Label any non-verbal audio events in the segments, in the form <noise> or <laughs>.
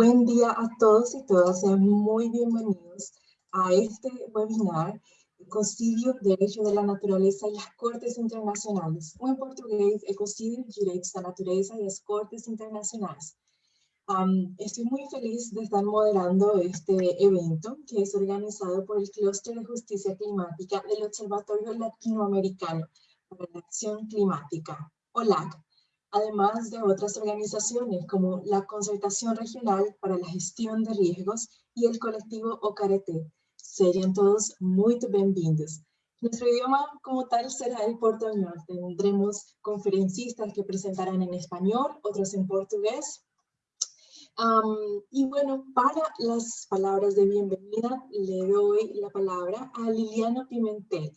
Buen día a todos y todas, sean muy bienvenidos a este webinar Ecocidio, Derecho de la Naturaleza e as Cortes Internacionais, ou em português, Ecocidio, Direitos da Natureza e as Cortes Internacionais. Um, estoy muy feliz de estar moderando este evento que es organizado por el Clúster de Justicia Climática del Observatorio Latinoamericano para la Acción Climática, OLAC, además de otras organizaciones como la Concertación Regional para la Gestión de Riesgos y el colectivo OCARETE. Serían todos muy bienvenidos. Nuestro idioma como tal será el portuñol. Tendremos conferencistas que presentarán en español, otros en portugués. y bueno, para las palabras de bienvenida le doy la palabra a Liliana Pimentel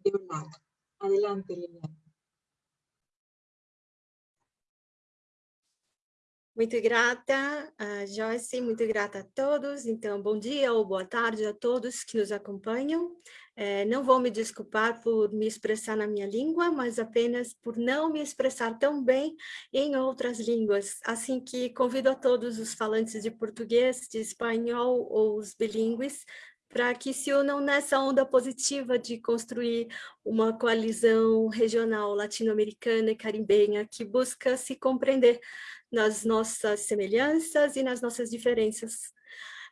de OLAC. Adelante, Liliana. Muito grata, Joyce, muito grata a todos. Então, bom dia ou boa tarde a todos que nos acompanham. É, não vou me desculpar por me expressar na minha língua, mas apenas por não me expressar tão bem em outras línguas. Assim que convido a todos os falantes de português, de espanhol ou os bilíngues para que se unam nessa onda positiva de construir uma coalizão regional latino-americana e caribenha que busca se compreender nas nossas semelhanças e nas nossas diferenças.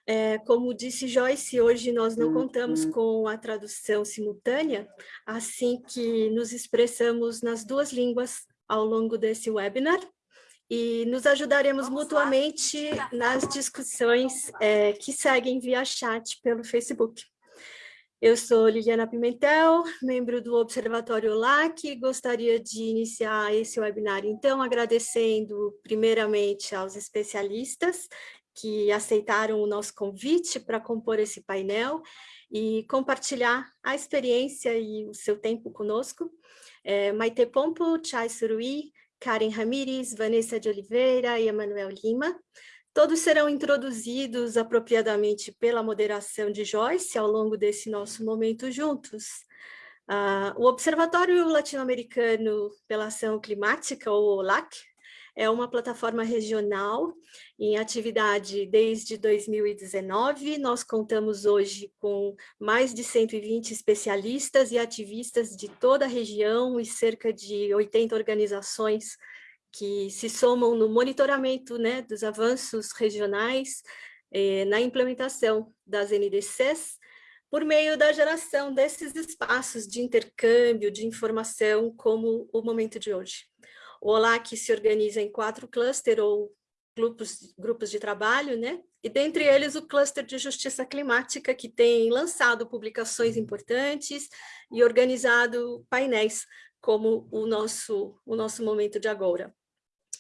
É, como disse Joyce, hoje nós não contamos uhum. com a tradução simultânea, assim que nos expressamos nas duas línguas ao longo desse webinar, e nos ajudaremos Vamos mutuamente lá. nas discussões é, que seguem via chat pelo Facebook. Eu sou Liliana Pimentel, membro do Observatório LAC, gostaria de iniciar esse webinar, então, agradecendo primeiramente aos especialistas que aceitaram o nosso convite para compor esse painel e compartilhar a experiência e o seu tempo conosco. É, Maite Pompo, Chay Surui, Karen Ramires, Vanessa de Oliveira e Emanuel Lima. Todos serão introduzidos apropriadamente pela moderação de Joyce ao longo desse nosso momento juntos. Uh, o Observatório Latino-Americano pela Ação Climática, ou OLAC, é uma plataforma regional em atividade desde 2019. Nós contamos hoje com mais de 120 especialistas e ativistas de toda a região e cerca de 80 organizações que se somam no monitoramento né, dos avanços regionais eh, na implementação das NDCs, por meio da geração desses espaços de intercâmbio, de informação, como o momento de hoje. O OLAC se organiza em quatro clusters ou grupos, grupos de trabalho, né? e dentre eles o cluster de justiça climática, que tem lançado publicações importantes e organizado painéis, como o nosso, o nosso momento de agora.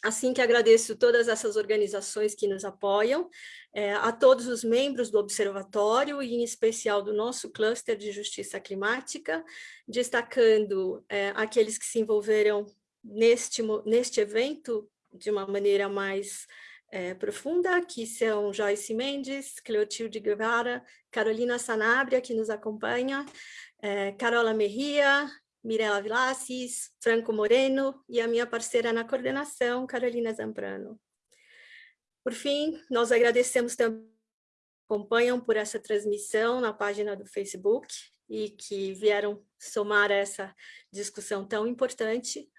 Assim que agradeço todas essas organizações que nos apoiam, é, a todos os membros do Observatório e em especial do nosso cluster de justiça climática, destacando é, aqueles que se envolveram neste, neste evento de uma maneira mais é, profunda, que são Joyce Mendes, Cleotilde Guevara, Carolina Sanabria, que nos acompanha, é, Carola Merria, Mirela Vilaces, Franco Moreno e a minha parceira na coordenação, Carolina Zambrano. Por fim, nós agradecemos também acompanham por essa transmissão na página do Facebook e que vieram somar essa discussão tão importante.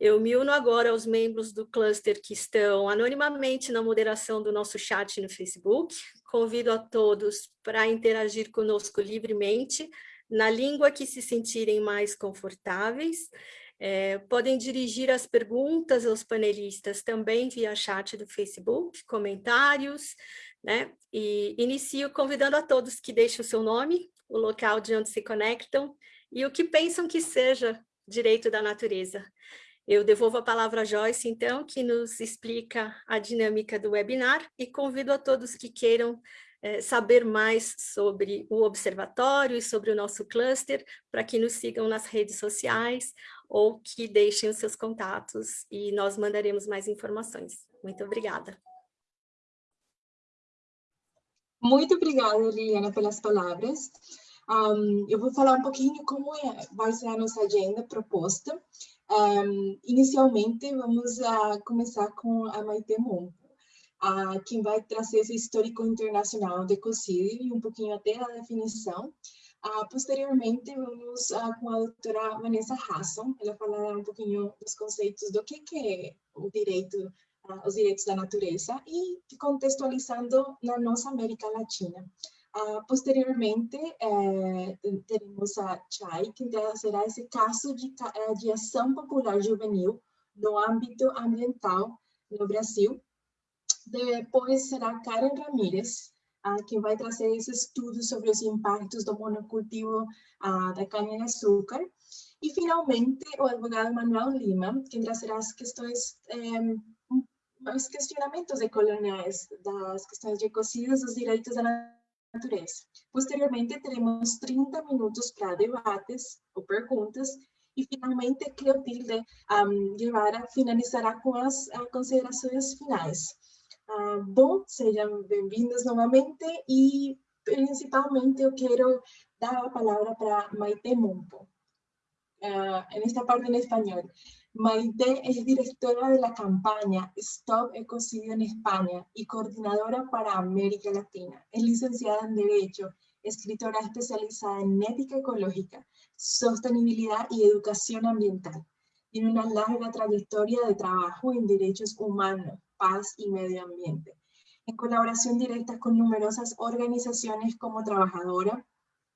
Eu me uno agora aos membros do cluster que estão anonimamente na moderação do nosso chat no Facebook. Convido a todos para interagir conosco livremente, na língua que se sentirem mais confortáveis. É, podem dirigir as perguntas aos panelistas também via chat do Facebook, comentários, né? E inicio convidando a todos que deixem o seu nome, o local de onde se conectam e o que pensam que seja direito da natureza. Eu devolvo a palavra a Joyce, então, que nos explica a dinâmica do webinar e convido a todos que queiram é, saber mais sobre o observatório e sobre o nosso cluster, para que nos sigam nas redes sociais ou que deixem os seus contatos e nós mandaremos mais informações. Muito obrigada. Muito obrigada, Liliana, pelas palavras. Um, eu vou falar um pouquinho como é, vai ser a nossa agenda proposta. Um, inicialmente, vamos a começar com a Maite Monpo. a quem vai trazer esse histórico internacional de ecocídio e um pouquinho até a definição. Uh, posteriormente, vamos uh, com a doutora Vanessa Hasson, ela falará um pouquinho dos conceitos do que, que é o direito, uh, os direitos da natureza e contextualizando na nossa América Latina. Posteriormente, eh, teremos a Chay, que será esse caso de, eh, de ação popular juvenil no âmbito ambiental no Brasil. Depois será Karen Ramírez, uh, que vai trazer esse estudo sobre os impactos do monocultivo uh, da cana-de-açúcar. E, finalmente, o advogado Manuel Lima, que trazerá as questões, eh, os questionamentos coloniais das questões de ecocidas dos direitos da natureza. Posteriormente, teremos 30 minutos para debates ou perguntas e, finalmente, Cleotilde um, Guevara finalizará com as uh, considerações finais. Uh, bom, sejam bem-vindos novamente e principalmente eu quero dar a palavra para Maite Mumpo, uh, en esta parte en español. Maite es directora de la campaña Stop Ecocidio en España y coordinadora para América Latina. Es licenciada en Derecho, escritora especializada en ética ecológica, sostenibilidad y educación ambiental. Tiene una larga trayectoria de trabajo en derechos humanos, paz y medio ambiente, en colaboración directa con numerosas organizaciones como trabajadora,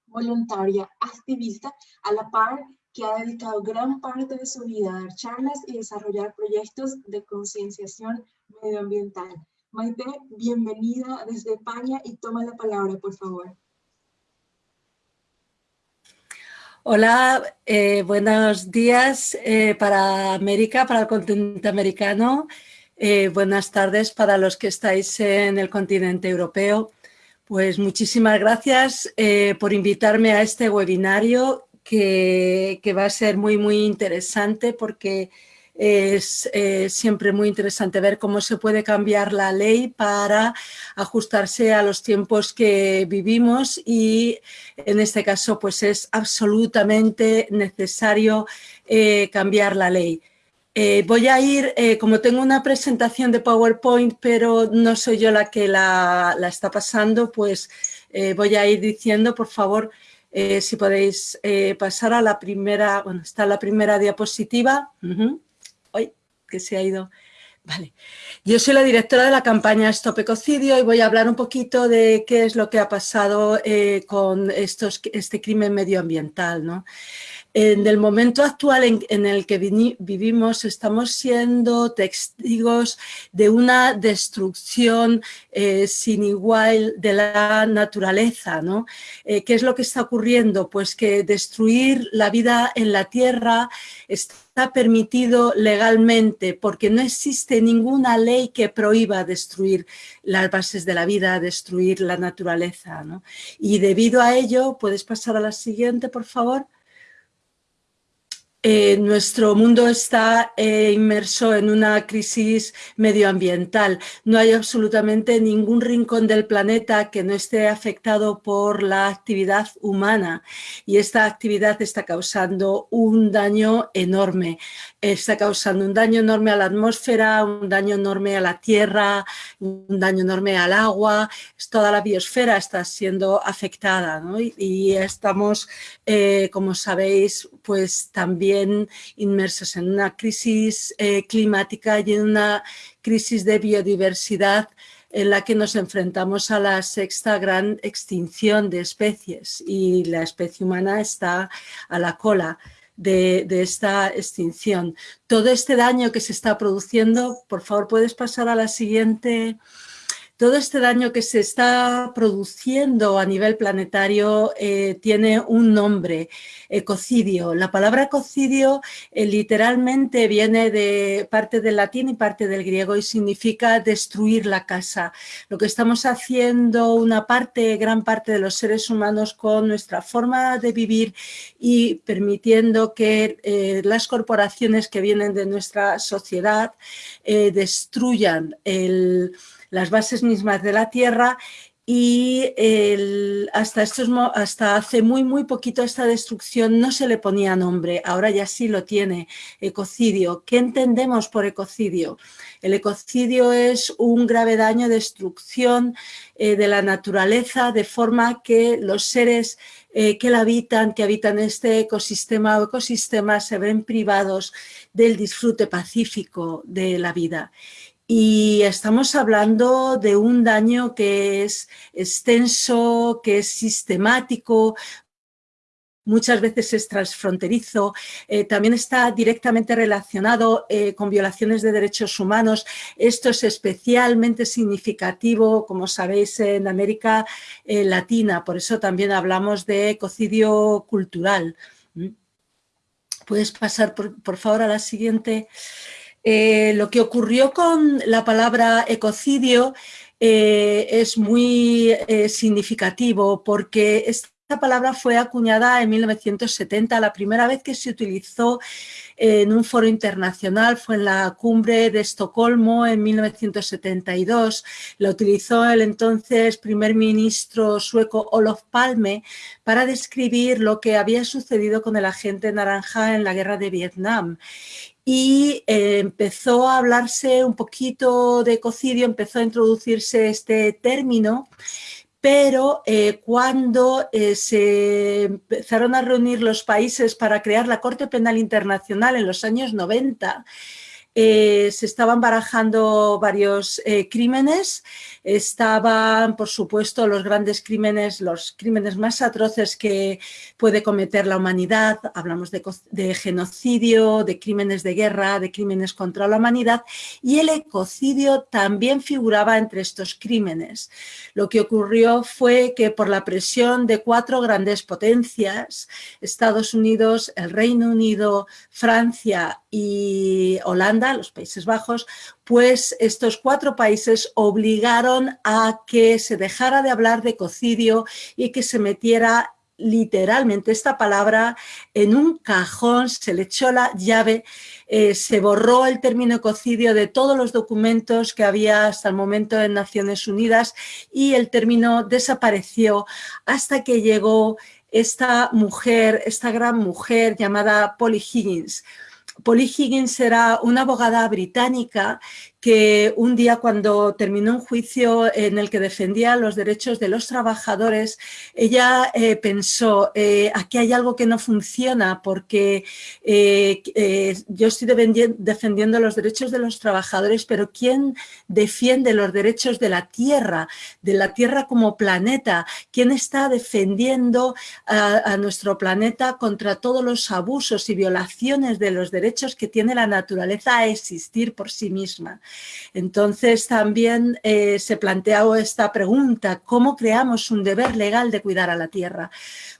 voluntaria, activista, a la par que ha dedicado gran parte de su vida a dar charlas y desarrollar proyectos de concienciación medioambiental. Maite, bienvenida desde España y toma la palabra, por favor. Hola, eh, buenos días eh, para América, para el continente americano. Eh, buenas tardes para los que estáis en el continente europeo. Pues muchísimas gracias por invitarme a este webinario que, va a ser muy, muy interesante porque es eh, siempre muy interesante ver cómo se puede cambiar la ley para ajustarse a los tiempos que vivimos y en este caso pues es absolutamente necesario cambiar la ley. Eh, voy a ir, eh, como tengo una presentación de PowerPoint, pero no soy yo la que la, está pasando, pues eh, voy a ir diciendo, por favor, si podéis pasar a la primera, bueno, está la primera diapositiva. Hoy, que se ha ido. Vale. Yo soy la directora de la campaña Stop Ecocidio y voy a hablar un poquito de qué es lo que ha pasado con estos, este crimen medioambiental. ¿no? En el momento actual en, el que vivimos estamos siendo testigos de una destrucción eh, sin igual de la naturaleza. ¿no? Eh, ¿Qué es lo que está ocurriendo? Pues que destruir la vida en la tierra está permitido legalmente porque no existe ninguna ley que prohíba destruir las bases de la vida, destruir la naturaleza. ¿no? Y debido a ello, ¿puedes pasar a la siguiente, por favor? Eh, nuestro mundo está eh, inmerso en una crisis medioambiental. No hay absolutamente ningún rincón del planeta que no esté afectado por la actividad humana y esta actividad está causando un daño enorme. Está causando un daño enorme a la atmósfera, un daño enorme a la tierra, un daño enorme al agua. Toda la biosfera está siendo afectada y, estamos, eh, como sabéis, pues también inmersos en una crisis eh, climática y en una crisis de biodiversidad en la que nos enfrentamos a la sexta gran extinción de especies y la especie humana está a la cola. De, esta extinción. Todo este daño que se está produciendo, por favor, puedes pasar a la siguiente todo este daño que se está produciendo a nivel planetario eh, tiene un nombre, ecocidio. La palabra ecocidio eh, literalmente viene de parte del latín y parte del griego y significa destruir la casa. Lo que estamos haciendo una parte, gran parte de los seres humanos con nuestra forma de vivir y permitiendo que eh, las corporaciones que vienen de nuestra sociedad destruyan el las bases mismas de la tierra y hasta, estos, hasta hace muy, muy poquito esta destrucción no se le ponía nombre, ahora ya sí lo tiene, ecocidio. ¿Qué entendemos por ecocidio? El ecocidio es un grave daño, destrucción eh, de la naturaleza de forma que los seres eh, que la habitan, que habitan este ecosistema o ecosistemas se ven privados del disfrute pacífico de la vida. Y estamos hablando de un daño que es extenso, que es sistemático, muchas veces es transfronterizo, eh, también está directamente relacionado eh, con violaciones de derechos humanos. Esto es especialmente significativo, como sabéis, en América eh, Latina, por eso también hablamos de ecocidio cultural. ¿Mm? Puedes pasar, por, por favor, a la siguiente. Eh, lo que ocurrió con la palabra ecocidio eh, es muy eh, significativo porque esta palabra fue acuñada en 1970, la primera vez que se utilizó en un foro internacional fue en la cumbre de Estocolmo en 1972. La utilizó el entonces primer ministro sueco Olof Palme para describir lo que había sucedido con el agente naranja en la guerra de Vietnam y eh, empezó a hablarse un poquito de ecocidio, empezó a introducirse este término, pero eh, cuando eh, se empezaron a reunir los países para crear la Corte Penal Internacional en los años 90, se estaban barajando varios crímenes Estaban, por supuesto, los grandes crímenes, los crímenes más atroces que puede cometer la humanidad. Hablamos de, genocidio, de crímenes de guerra, de crímenes contra la humanidad y el ecocidio también figuraba entre estos crímenes. Lo que ocurrió fue que por la presión de cuatro grandes potencias, Estados Unidos, el Reino Unido, Francia y Holanda, los Países Bajos, pues estos cuatro países obligaron a que se dejara de hablar de ecocidio y que se metiera literalmente esta palabra en un cajón, se le echó la llave, eh, se borró el término ecocidio de todos los documentos que había hasta el momento en Naciones Unidas y el término desapareció hasta que llegó esta mujer, esta gran mujer llamada Polly Higgins, Polly Higgins era una abogada británica que un día cuando terminó un juicio en el que defendía los derechos de los trabajadores, ella eh, pensó, eh, aquí hay algo que no funciona porque eh, yo estoy defendiendo los derechos de los trabajadores, pero ¿quién defiende los derechos de la Tierra, de la Tierra como planeta? ¿Quién está defendiendo a, a nuestro planeta contra todos los abusos y violaciones de los derechos que tiene la naturaleza a existir por sí misma? Entonces también eh, se planteó esta pregunta, ¿cómo creamos un deber legal de cuidar a la tierra?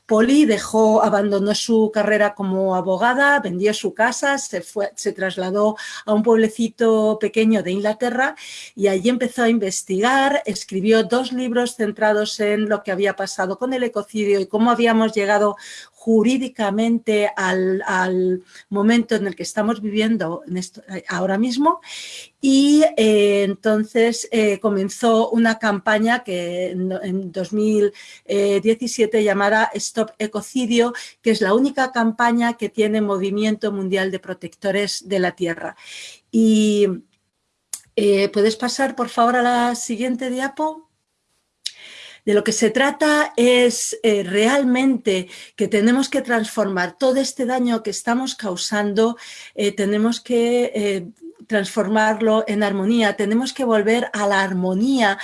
Poli dejó, abandonó su carrera como abogada, vendió su casa, se, fue, se trasladó a un pueblecito pequeño de Inglaterra y allí empezó a investigar, escribió dos libros centrados en lo que había pasado con el ecocidio y cómo habíamos llegado jurídicamente al, momento en el que estamos viviendo eh, ahora mismo y eh, entonces eh, comenzó una campaña que en, 2017 llamada Stop Ecocidio, que es la única campaña que tiene Movimiento Mundial de Protectores de la Tierra. Y ¿Puedes pasar, por favor, a la siguiente diapo? De lo que se trata es eh, realmente que tenemos que transformar todo este daño que estamos causando, eh, tenemos que eh, transformarlo en armonía, tenemos que volver a la armonía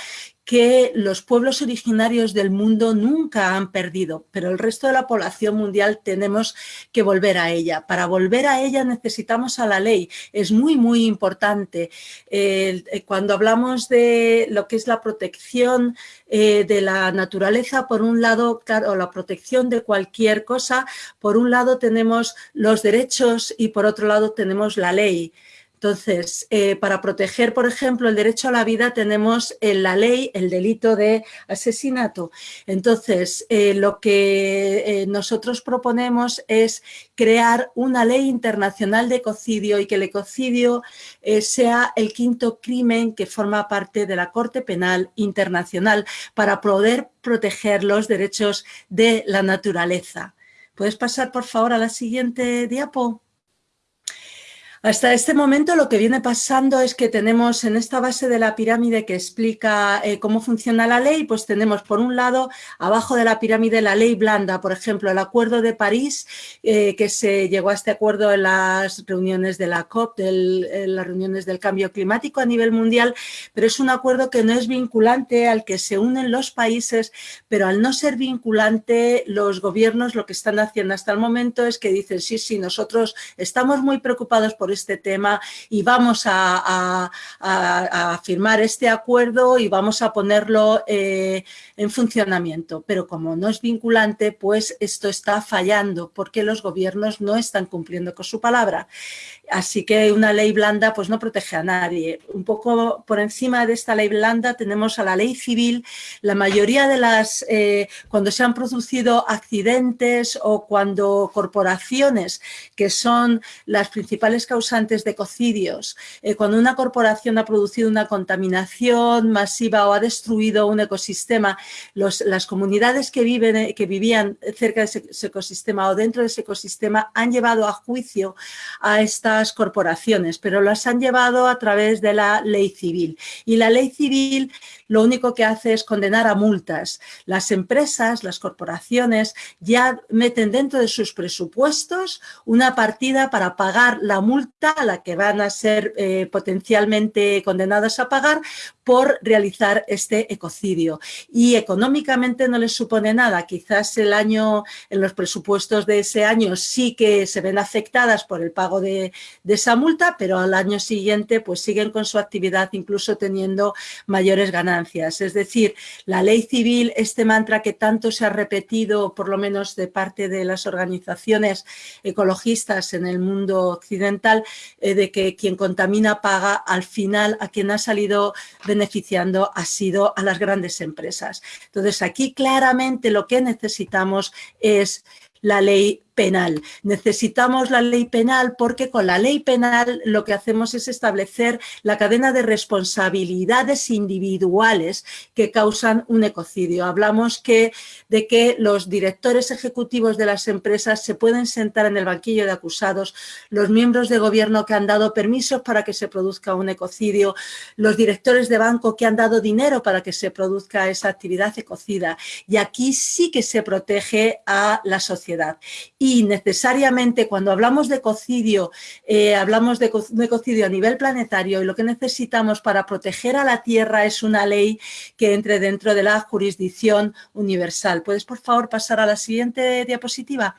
que los pueblos originarios del mundo nunca han perdido, pero el resto de la población mundial tenemos que volver a ella. Para volver a ella necesitamos a la ley, es muy, muy importante. Eh, cuando hablamos de lo que es la protección eh, de la naturaleza, por un lado, claro, la protección de cualquier cosa, por un lado tenemos los derechos y por otro lado tenemos la ley. Entonces, eh, para proteger, por ejemplo, el derecho a la vida tenemos en la ley el delito de asesinato. Entonces, eh, lo que nosotros proponemos es crear una ley internacional de ecocidio y que el ecocidio sea el quinto crimen que forma parte de la Corte Penal Internacional para poder proteger los derechos de la naturaleza. ¿Puedes pasar, por favor, a la siguiente diapo? Hasta este momento lo que viene pasando es que tenemos en esta base de la pirámide que explica eh, cómo funciona la ley, pues tenemos por un lado, abajo de la pirámide, la ley blanda, por ejemplo, el Acuerdo de París, eh, que se llegó a este acuerdo en las reuniones de la COP, en las reuniones del cambio climático a nivel mundial, pero es un acuerdo que no es vinculante, al que se unen los países, pero al no ser vinculante, los gobiernos lo que están haciendo hasta el momento es que dicen, sí, sí, nosotros estamos muy preocupados por este tema y vamos a, firmar este acuerdo y vamos a ponerlo eh, en funcionamiento. Pero como no es vinculante, pues esto está fallando porque los gobiernos no están cumpliendo con su palabra. Así que una ley blanda pues no protege a nadie. Un poco por encima de esta ley blanda tenemos a la ley civil. La mayoría de las, eh, cuando se han producido accidentes o cuando corporaciones que son las principales causantes de ecocidios, eh, cuando una corporación ha producido una contaminación masiva o ha destruido un ecosistema, las comunidades que, viven, eh, que vivían cerca de ese ecosistema o dentro de ese ecosistema han llevado a juicio a corporaciones, pero las han llevado a través de la ley civil. Y la ley civil lo único que hace es condenar a multas. Las empresas, las corporaciones, ya meten dentro de sus presupuestos una partida para pagar la multa a la que van a ser eh, potencialmente condenadas a pagar por realizar este ecocidio. Y económicamente no les supone nada. Quizás el año, en los presupuestos de ese año sí que se ven afectadas por el pago de, de esa multa, pero al año siguiente pues siguen con su actividad incluso teniendo mayores ganancias. Es decir, la ley civil, este mantra que tanto se ha repetido, por lo menos de parte de las organizaciones ecologistas en el mundo occidental, eh, de que quien contamina paga, al final a quien ha salido beneficiando ha sido a las grandes empresas. Entonces, aquí claramente lo que necesitamos es la ley penal. Necesitamos la ley penal porque con la ley penal lo que hacemos es establecer la cadena de responsabilidades individuales que causan un ecocidio. Hablamos de que los directores ejecutivos de las empresas se pueden sentar en el banquillo de acusados, los miembros de gobierno que han dado permisos para que se produzca un ecocidio, los directores de banco que han dado dinero para que se produzca esa actividad ecocida. Y aquí sí que se protege a la sociedad. Y necesariamente cuando hablamos de ecocidio, eh, hablamos de, de a nivel planetario y lo que necesitamos para proteger a la Tierra es una ley que entre dentro de la jurisdicción universal. ¿Puedes, por favor, pasar a la siguiente diapositiva?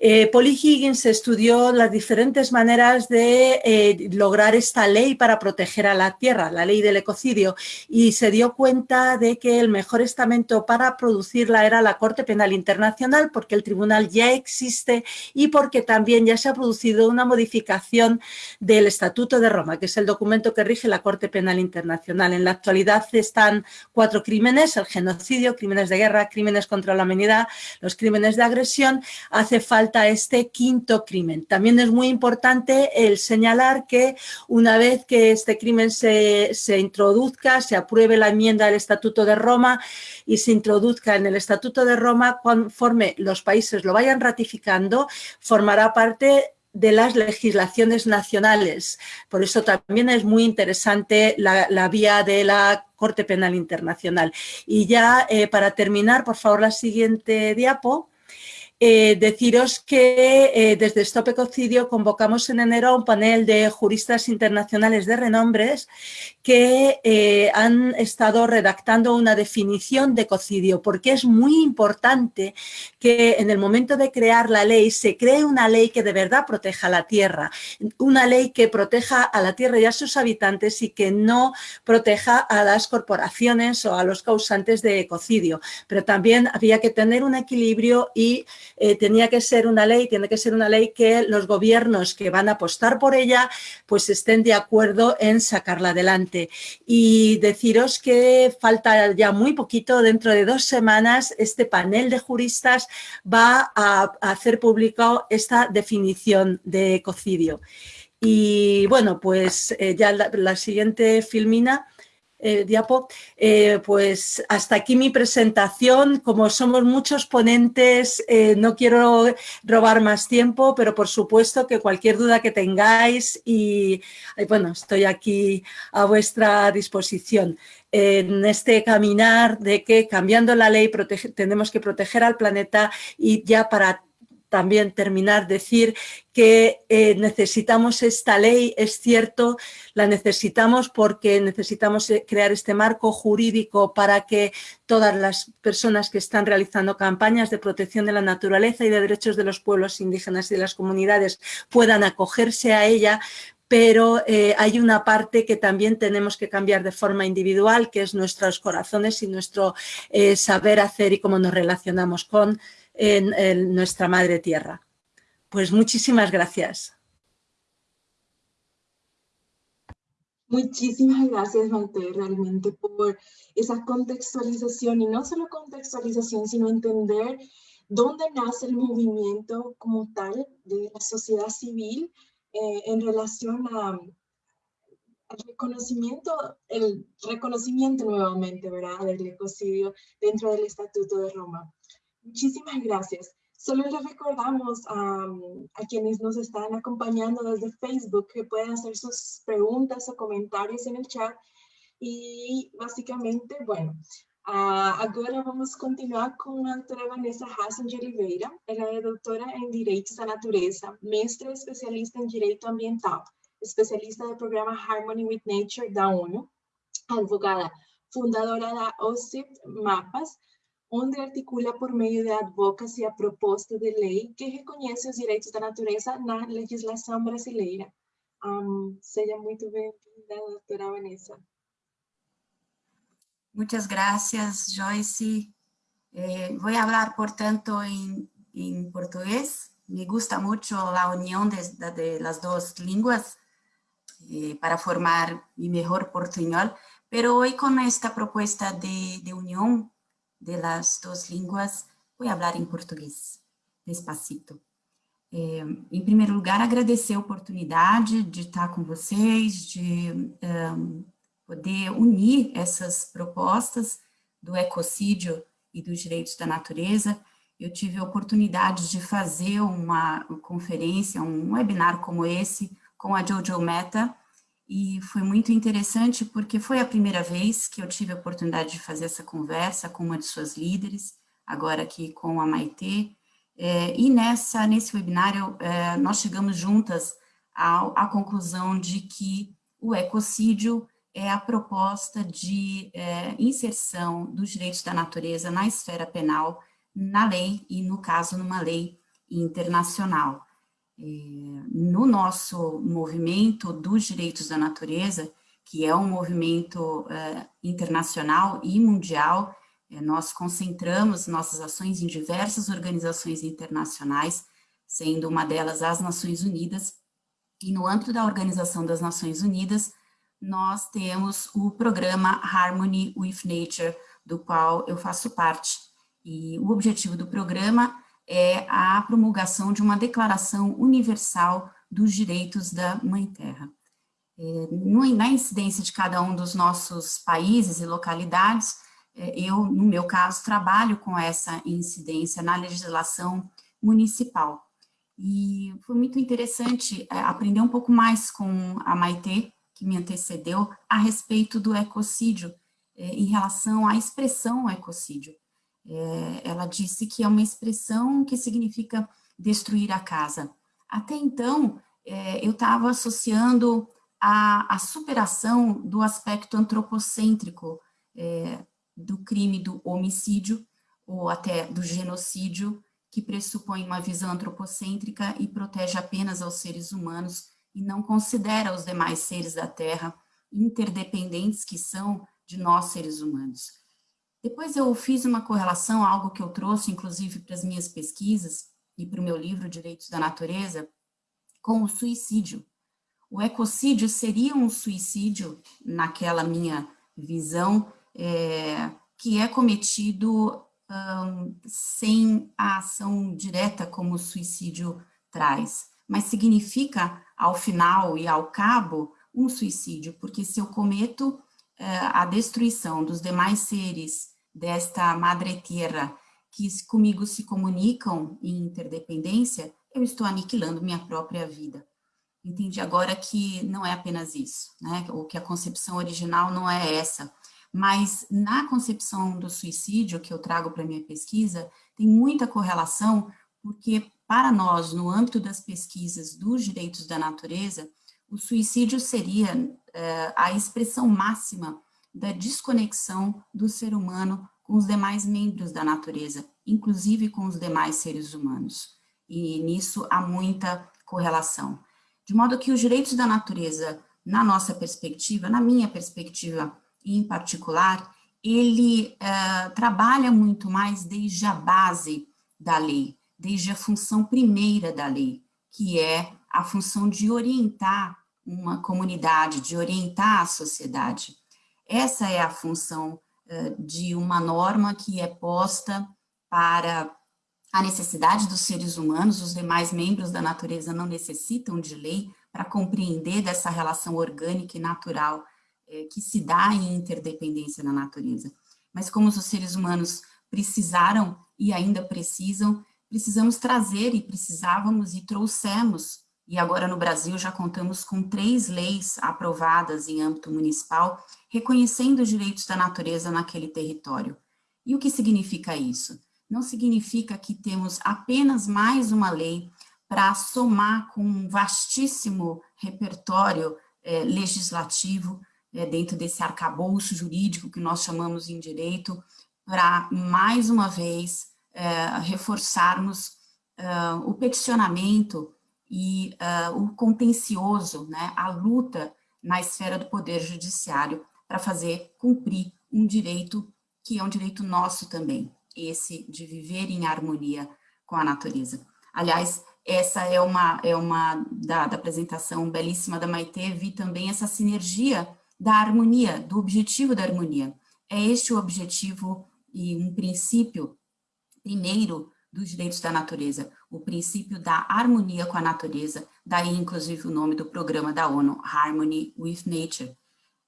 Eh, Polly Higgins estudió las diferentes maneras de eh, lograr esta ley para proteger a la tierra, la ley del ecocidio, y se dio cuenta de que el mejor estamento para producirla era la Corte Penal Internacional, porque el tribunal ya existe y porque también ya se ha producido una modificación del Estatuto de Roma, que es el documento que rige la Corte Penal Internacional. En la actualidad están cuatro crímenes, el genocidio, crímenes de guerra, crímenes contra la humanidad, los crímenes de agresión. Hace falta este quinto crimen. También es muy importante el señalar que una vez que este crimen se, se introduzca, se apruebe la enmienda del Estatuto de Roma y se introduzca en el Estatuto de Roma, conforme los países lo vayan ratificando, formará parte de las legislaciones nacionales. Por eso también es muy interesante la, vía de la Corte Penal Internacional. Y ya eh, para terminar, por favor, la siguiente diapo. Eh, deciros que eh, desde Stop Ecocidio convocamos en enero a un panel de juristas internacionales de renombres que eh, han estado redactando una definición de ecocidio, porque es muy importante que en el momento de crear la ley se cree una ley que de verdad proteja la tierra, una ley que proteja a la tierra y a sus habitantes y que no proteja a las corporaciones o a los causantes de ecocidio. Pero también había que tener un equilibrio y eh, tenía que ser una ley, tiene que ser una ley que los gobiernos que van a apostar por ella, pues estén de acuerdo en sacarla adelante. Y deciros que falta ya muy poquito, dentro de dos semanas, este panel de juristas va a, hacer público esta definición de ecocidio. Y bueno, pues eh, ya la siguiente filmina eh, diapo, eh, pues hasta aquí mi presentación. Como somos muchos ponentes, eh, no quiero robar más tiempo, pero por supuesto que cualquier duda que tengáis y bueno, estoy aquí a vuestra disposición en este caminar de que cambiando la ley tenemos que proteger al planeta y ya para también terminar, decir que eh, necesitamos esta ley, es cierto, la necesitamos porque necesitamos eh, crear este marco jurídico para que todas las personas que están realizando campañas de protección de la naturaleza y de derechos de los pueblos indígenas y de las comunidades puedan acogerse a ella, pero eh, hay una parte que también tenemos que cambiar de forma individual, que es nuestros corazones y nuestro saber hacer y cómo nos relacionamos con en, nuestra madre tierra. Pues muchísimas gracias. Muchísimas gracias, Maite, realmente por esa contextualización y no solo contextualización, sino entender dónde nace el movimiento como tal de la sociedad civil eh, en relación a, al reconocimiento, el reconocimiento nuevamente, ¿verdad?, del ecocidio dentro del Estatuto de Roma. Muchísimas gracias. Solo les recordamos a quienes nos están acompañando desde Facebook que pueden hacer sus preguntas o comentarios en el chat. Y básicamente, bueno, agora vamos continuar con a doutora Vanessa Hassan de Oliveira. Ela é doutora em Direitos da Natureza, mestre especialista em Direito Ambiental, especialista do programa Harmony with Nature da ONU, advogada fundadora da OCIP Mapas, onde articula por meio de advocacy a proposta de lei que reconhece os direitos da natureza na legislação brasileira. Um, seja muito bem-vinda, doutora Vanessa. Muchas gracias, Joyce. Eh, voy a hablar, por tanto, en, en, portugués. Me gusta mucho la unión de, de las dos lenguas eh, para formar mi mejor portuñol, pero hoy con esta propuesta de, de unión de las dos lenguas, voy a hablar em português, despacito. É, em primeiro lugar, agradecer a oportunidade de estar com vocês, de um, poder unir essas propostas do ecocídio e dos direitos da natureza. Eu tive a oportunidade de fazer uma conferência, um webinar como esse, com a Jojo Meta, e foi muito interessante porque foi a primeira vez que eu tive a oportunidade de fazer essa conversa com uma de suas líderes, agora aqui com a Maitê, é, e nessa, nesse webinário é, nós chegamos juntas à, conclusão de que o ecocídio é a proposta de é, inserção dos direitos da natureza na esfera penal, na lei e, no caso, numa lei internacional. No nosso movimento dos direitos da natureza, que é um movimento é, internacional e mundial, é, nós concentramos nossas ações em diversas organizações internacionais, sendo uma delas as Nações Unidas, e no âmbito da Organização das Nações Unidas, nós temos o programa Harmony with Nature, do qual eu faço parte. E o objetivo do programa é a promulgação de uma declaração universal dos direitos da Mãe Terra. É, na incidência de cada um dos nossos países e localidades, é, eu, no meu caso, trabalho com essa incidência na legislação municipal. E foi muito interessante é, aprender um pouco mais com a Maitê, que me antecedeu, a respeito do ecocídio, em relação à expressão ecocídio. É, ela disse que é uma expressão que significa destruir a casa. Até então, é, eu estava associando a, a, superação do aspecto antropocêntrico é, do crime do homicídio, ou até do genocídio, que pressupõe uma visão antropocêntrica e protege apenas aos seres humanos e não considera os demais seres da Terra interdependentes que são de nós seres humanos. Depois eu fiz uma correlação, algo que eu trouxe, inclusive, para as minhas pesquisas e para o meu livro Direitos da Natureza, com o suicídio. O ecocídio seria um suicídio, naquela minha visão, é, que é cometido um, sem a ação direta como o suicídio traz, mas significa, ao final e ao cabo, um suicídio, porque se eu cometo a destruição dos demais seres desta madre terra que comigo se comunicam em interdependência, eu estou aniquilando minha própria vida. Entendi agora que não é apenas isso, né? ou que a concepção original não é essa, mas na concepção do suicídio que eu trago para minha pesquisa, tem muita correlação, porque para nós, no âmbito das pesquisas dos direitos da natureza, o suicídio seria é, a expressão máxima da desconexão do ser humano com os demais membros da natureza, inclusive com os demais seres humanos. E nisso há muita correlação. De modo que os direitos da natureza, na nossa perspectiva, na minha perspectiva em particular, ele uh, trabalha muito mais desde a base da lei, desde a função primeira da lei, que é a função de orientar uma comunidade, de orientar a sociedade. Essa é a função uh, de uma norma que é posta para a necessidade dos seres humanos, os demais membros da natureza não necessitam de lei para compreender dessa relação orgânica e natural eh, que se dá em interdependência na natureza. Mas como os seres humanos precisaram e ainda precisam precisamos trazer e precisávamos e trouxemos, e agora no Brasil já contamos com três leis aprovadas em âmbito municipal, reconhecendo os direitos da natureza naquele território. E o que significa isso? Não significa que temos apenas mais uma lei para somar com um vastíssimo repertório é, legislativo é, dentro desse arcabouço jurídico que nós chamamos em direito, para mais uma vez é, reforçarmos o peticionamento e é, o contencioso, né, a luta na esfera do poder judiciário para fazer cumprir um direito que é um direito nosso também, esse de viver em harmonia com a natureza. Aliás, essa é uma, é uma da, da apresentação belíssima da Maite, vi também essa sinergia da harmonia, do objetivo da harmonia. É este o objetivo e um princípio primeiro dos direitos da natureza, o princípio da harmonia com a natureza, daí inclusive o nome do programa da ONU, Harmony with Nature.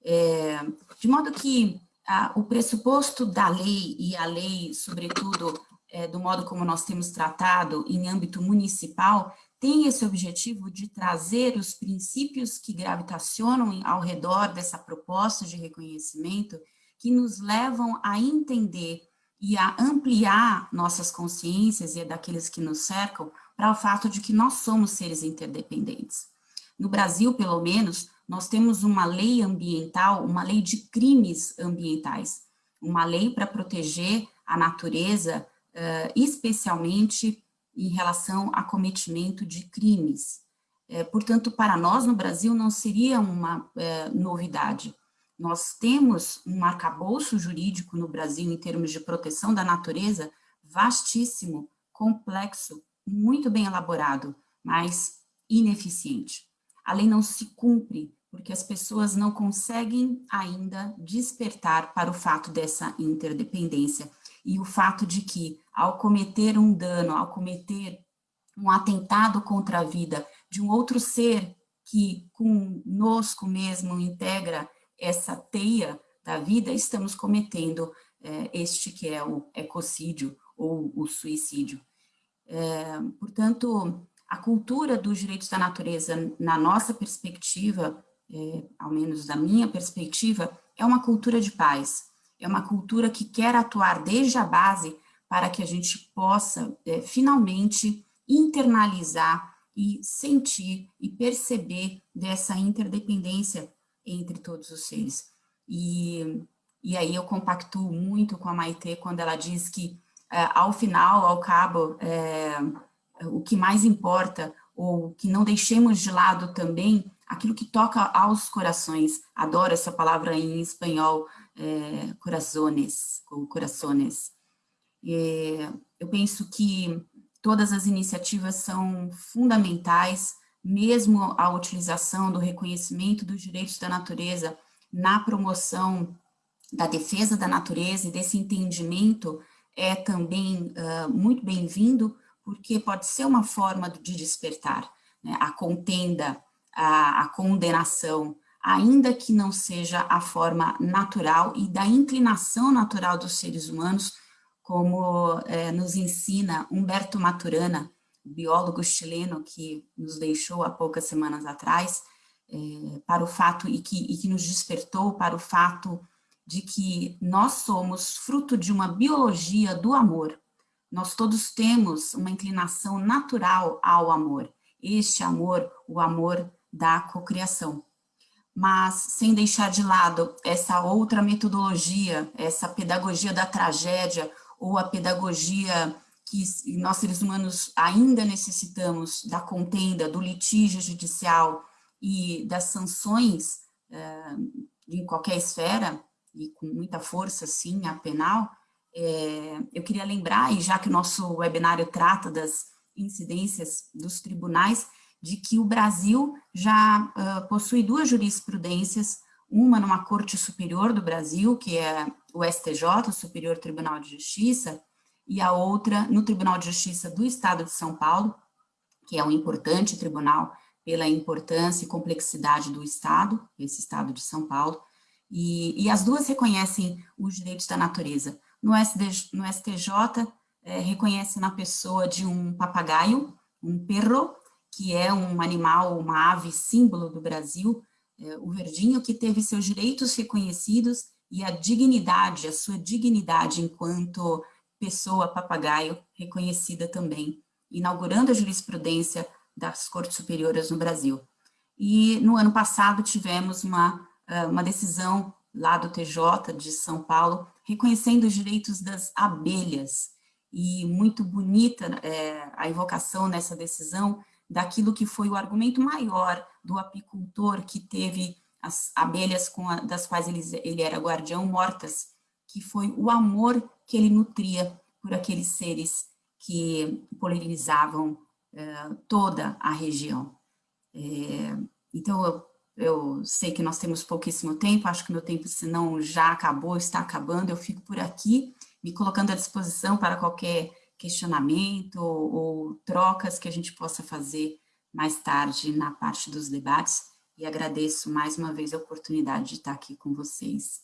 É, de modo que a, o pressuposto da lei e a lei, sobretudo, é, do modo como nós temos tratado em âmbito municipal, tem esse objetivo de trazer os princípios que gravitacionam ao redor dessa proposta de reconhecimento, que nos levam a entender e a ampliar nossas consciências e daqueles que nos cercam para o fato de que nós somos seres interdependentes. No Brasil, pelo menos, nós temos uma lei ambiental, uma lei de crimes ambientais, uma lei para proteger a natureza, uh, especialmente em relação a cometimento de crimes. É, portanto, para nós no Brasil não seria uma é, novidade. Nós temos um arcabouço jurídico no Brasil em termos de proteção da natureza vastíssimo, complexo, muito bem elaborado, mas ineficiente. A lei não se cumpre porque as pessoas não conseguem ainda despertar para o fato dessa interdependência e o fato de que, ao cometer um dano, ao cometer um atentado contra a vida de um outro ser que conosco mesmo integra essa teia da vida, estamos cometendo é, este que é o ecocídio ou o suicídio. É, portanto, a cultura dos direitos da natureza, na nossa perspectiva, é, ao menos da minha perspectiva, é uma cultura de paz, é uma cultura que quer atuar desde a base para que a gente possa, é, finalmente, internalizar e sentir e perceber dessa interdependência entre todos os seres. E, e aí eu compactuo muito com a Maite quando ela diz que, é, ao final, ao cabo, é, o que mais importa, ou que não deixemos de lado também, aquilo que toca aos corações, adoro essa palavra em espanhol, é, corazones, ou corações. eu penso que todas as iniciativas são fundamentais, mesmo a utilização do reconhecimento dos direitos da natureza na promoção da defesa da natureza e desse entendimento é também uh, muito bem-vindo, porque pode ser uma forma de despertar né? a contenda, a, a condenação, ainda que não seja a forma natural e da inclinação natural dos seres humanos, como nos ensina Humberto Maturana, biólogo chileno que nos deixou há poucas semanas atrás, é, para o fato, e que, e que nos despertou para o fato de que nós somos fruto de uma biologia do amor. Nós todos temos uma inclinação natural ao amor. Este amor, o amor da cocriação. Mas sem deixar de lado essa outra metodologia, essa pedagogia da tragédia ou a pedagogia que nós seres humanos ainda necessitamos da contenda, do litígio judicial e das sanções eh, em qualquer esfera, e com muita força, sim, a penal, é, eu queria lembrar, e já que o nosso webinário trata das incidências dos tribunais, de que o Brasil já uh, possui duas jurisprudências, uma numa Corte Superior do Brasil, que é o STJ, o Superior Tribunal de Justiça, e a outra no Tribunal de Justiça do Estado de São Paulo, que é um importante tribunal pela importância e complexidade do Estado, esse Estado de São Paulo, e, e as duas reconhecem os direitos da natureza. No, no STJ, é, reconhece na pessoa de um papagaio, um perro, que é um animal, uma ave símbolo do Brasil, é, o verdinho, que teve seus direitos reconhecidos e a dignidade, a sua dignidade enquanto pessoa papagaio reconhecida também, inaugurando a jurisprudência das Cortes Superiores no Brasil. E no ano passado tivemos uma ah, uma decisão lá do TJ de São Paulo, reconhecendo os direitos das abelhas, e muito bonita é, a invocação nessa decisão daquilo que foi o argumento maior do apicultor que teve as abelhas a, das quais ele, ele era guardião mortas, que foi o amor que ele nutria por aqueles seres que polinizavam é, toda a região. É, então, eu eu sei que nós temos pouquíssimo tempo, acho que meu tempo, se não já acabou, está acabando, eu fico por aqui, me colocando à disposição para qualquer questionamento ou, ou trocas que a gente possa fazer mais tarde na parte dos debates, e agradeço mais uma vez a oportunidade de estar aqui com vocês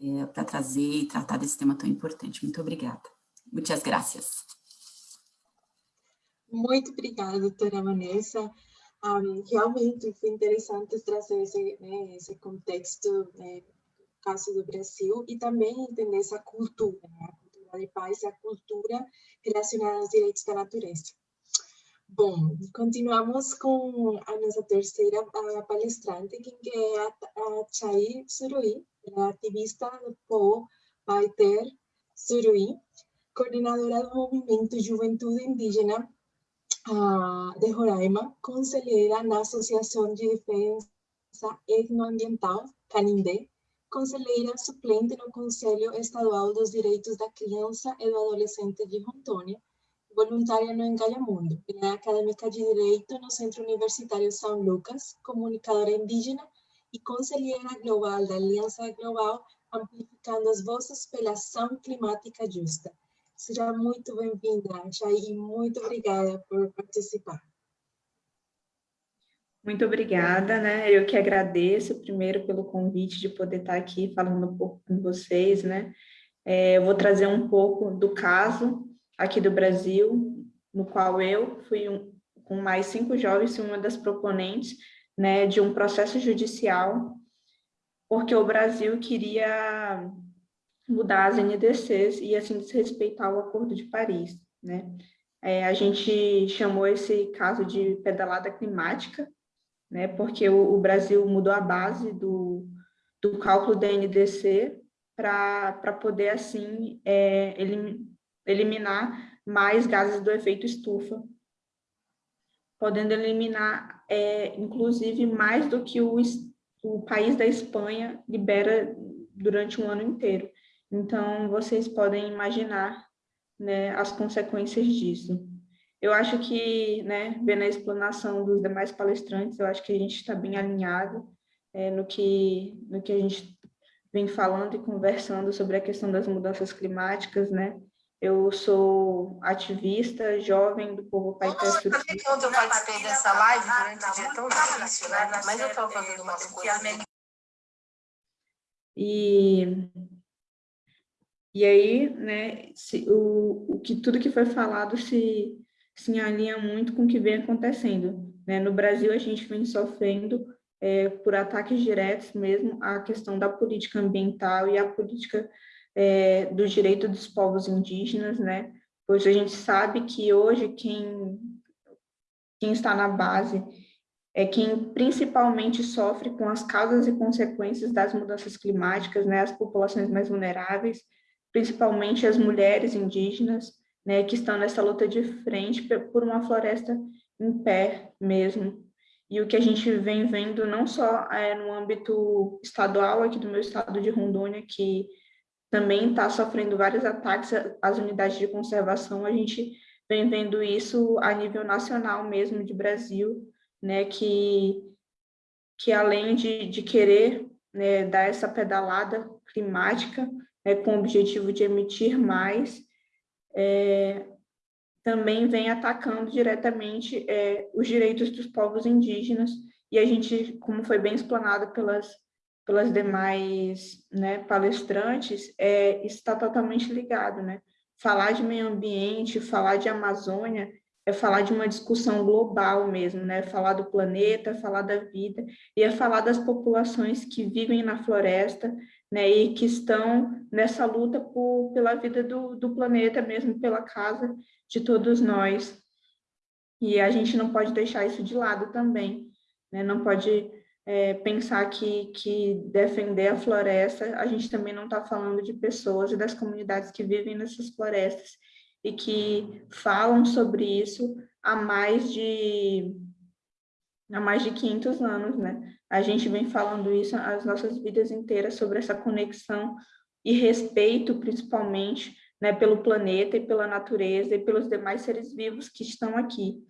é, para trazer e tratar desse tema tão importante. Muito obrigada. Muitas graças. Muito obrigada, doutora Vanessa. Um, realmente foi interessante trazer esse, né, esse contexto, né, caso do Brasil, e também entender essa cultura, né, a cultura de paz a cultura relacionada aos direitos da natureza. Bom, continuamos com a nossa terceira a palestrante, que é a, a Chay Surui, do povo Paiter Surui, coordenadora do movimento Juventude Indígena de Roraima, conselheira na Associação de Defesa Etnoambiental, Canindé, conselheira suplente no Conselho Estadual dos Direitos da Criança e do Adolescente de Rondônia, voluntária no Engalhamundo, é acadêmica de Direito no Centro Universitário São Lucas, comunicadora indígena e conselheira global da Aliança Global Amplificando as Vozes pela Ação Climática Justa. Seja muito bem-vinda, Jair, muito obrigada por participar. Muito obrigada, né? Eu que agradeço primeiro pelo convite de poder estar aqui falando um pouco com vocês, né? É, eu vou trazer um pouco do caso aqui do Brasil, no qual eu fui um, com mais cinco jovens uma das proponentes, né, de um processo judicial, porque o Brasil queria mudar as NDCs e assim desrespeitar o Acordo de Paris, né? É, a gente chamou esse caso de pedalada climática, né? Porque o, o Brasil mudou a base do, do cálculo da NDC para poder assim é, elim, eliminar mais gases do efeito estufa, podendo eliminar é, inclusive mais do que o, o país da Espanha libera durante um ano inteiro. Então, vocês podem imaginar né, as consequências disso. Eu acho que, né, vendo a explanação dos demais palestrantes, eu acho que a gente está bem alinhado é, no, que, no que a gente vem falando e conversando sobre a questão das mudanças climáticas, né? Eu sou ativista, jovem do povo Pai Sutil. Quando eu participei dessa live durante o dia tão difícil, né? Mas eu estou fazendo umas coisas. E e aí, né, se, o, o que tudo que foi falado se, se alinha muito com o que vem acontecendo. Né? No Brasil, a gente vem sofrendo é, por ataques diretos mesmo à questão da política ambiental e a política é, direito dos povos indígenas, né? Pois a gente sabe que hoje quem, quem está na base é quem principalmente sofre com as causas e consequências das mudanças climáticas, né? As populações mais vulneráveis, principalmente as mulheres indígenas, né, que estão nessa luta de frente por uma floresta em pé mesmo. E o que a gente vem vendo não só é, no âmbito estadual aqui do meu estado de Rondônia, que também está sofrendo vários ataques às unidades de conservação, a gente vem vendo isso a nível nacional mesmo, de Brasil, né, que, que além de, de querer né, dar essa pedalada climática, é, com o objetivo de emitir mais, é, também vem atacando diretamente é, os direitos dos povos indígenas, e a gente, como foi bem explanado pelas, pelas demais né, palestrantes, é, está totalmente ligado. Né? Falar de meio ambiente, falar de Amazônia, é falar de uma discussão global mesmo, né? Falar do planeta, falar da vida, e é falar das populações que vivem na floresta, né, e que estão nessa luta por, pela vida do, do planeta mesmo, pela casa de todos nós. E a gente não pode deixar isso de lado também, né, não pode é, pensar que, que defender a floresta, a gente também não está falando de pessoas e das comunidades que vivem nessas florestas e que falam sobre isso há mais de há mais de 500 anos, né? A gente vem falando isso as nossas vidas inteiras sobre essa conexão e respeito, principalmente, né, pelo planeta e pela natureza e pelos demais seres vivos que estão aqui.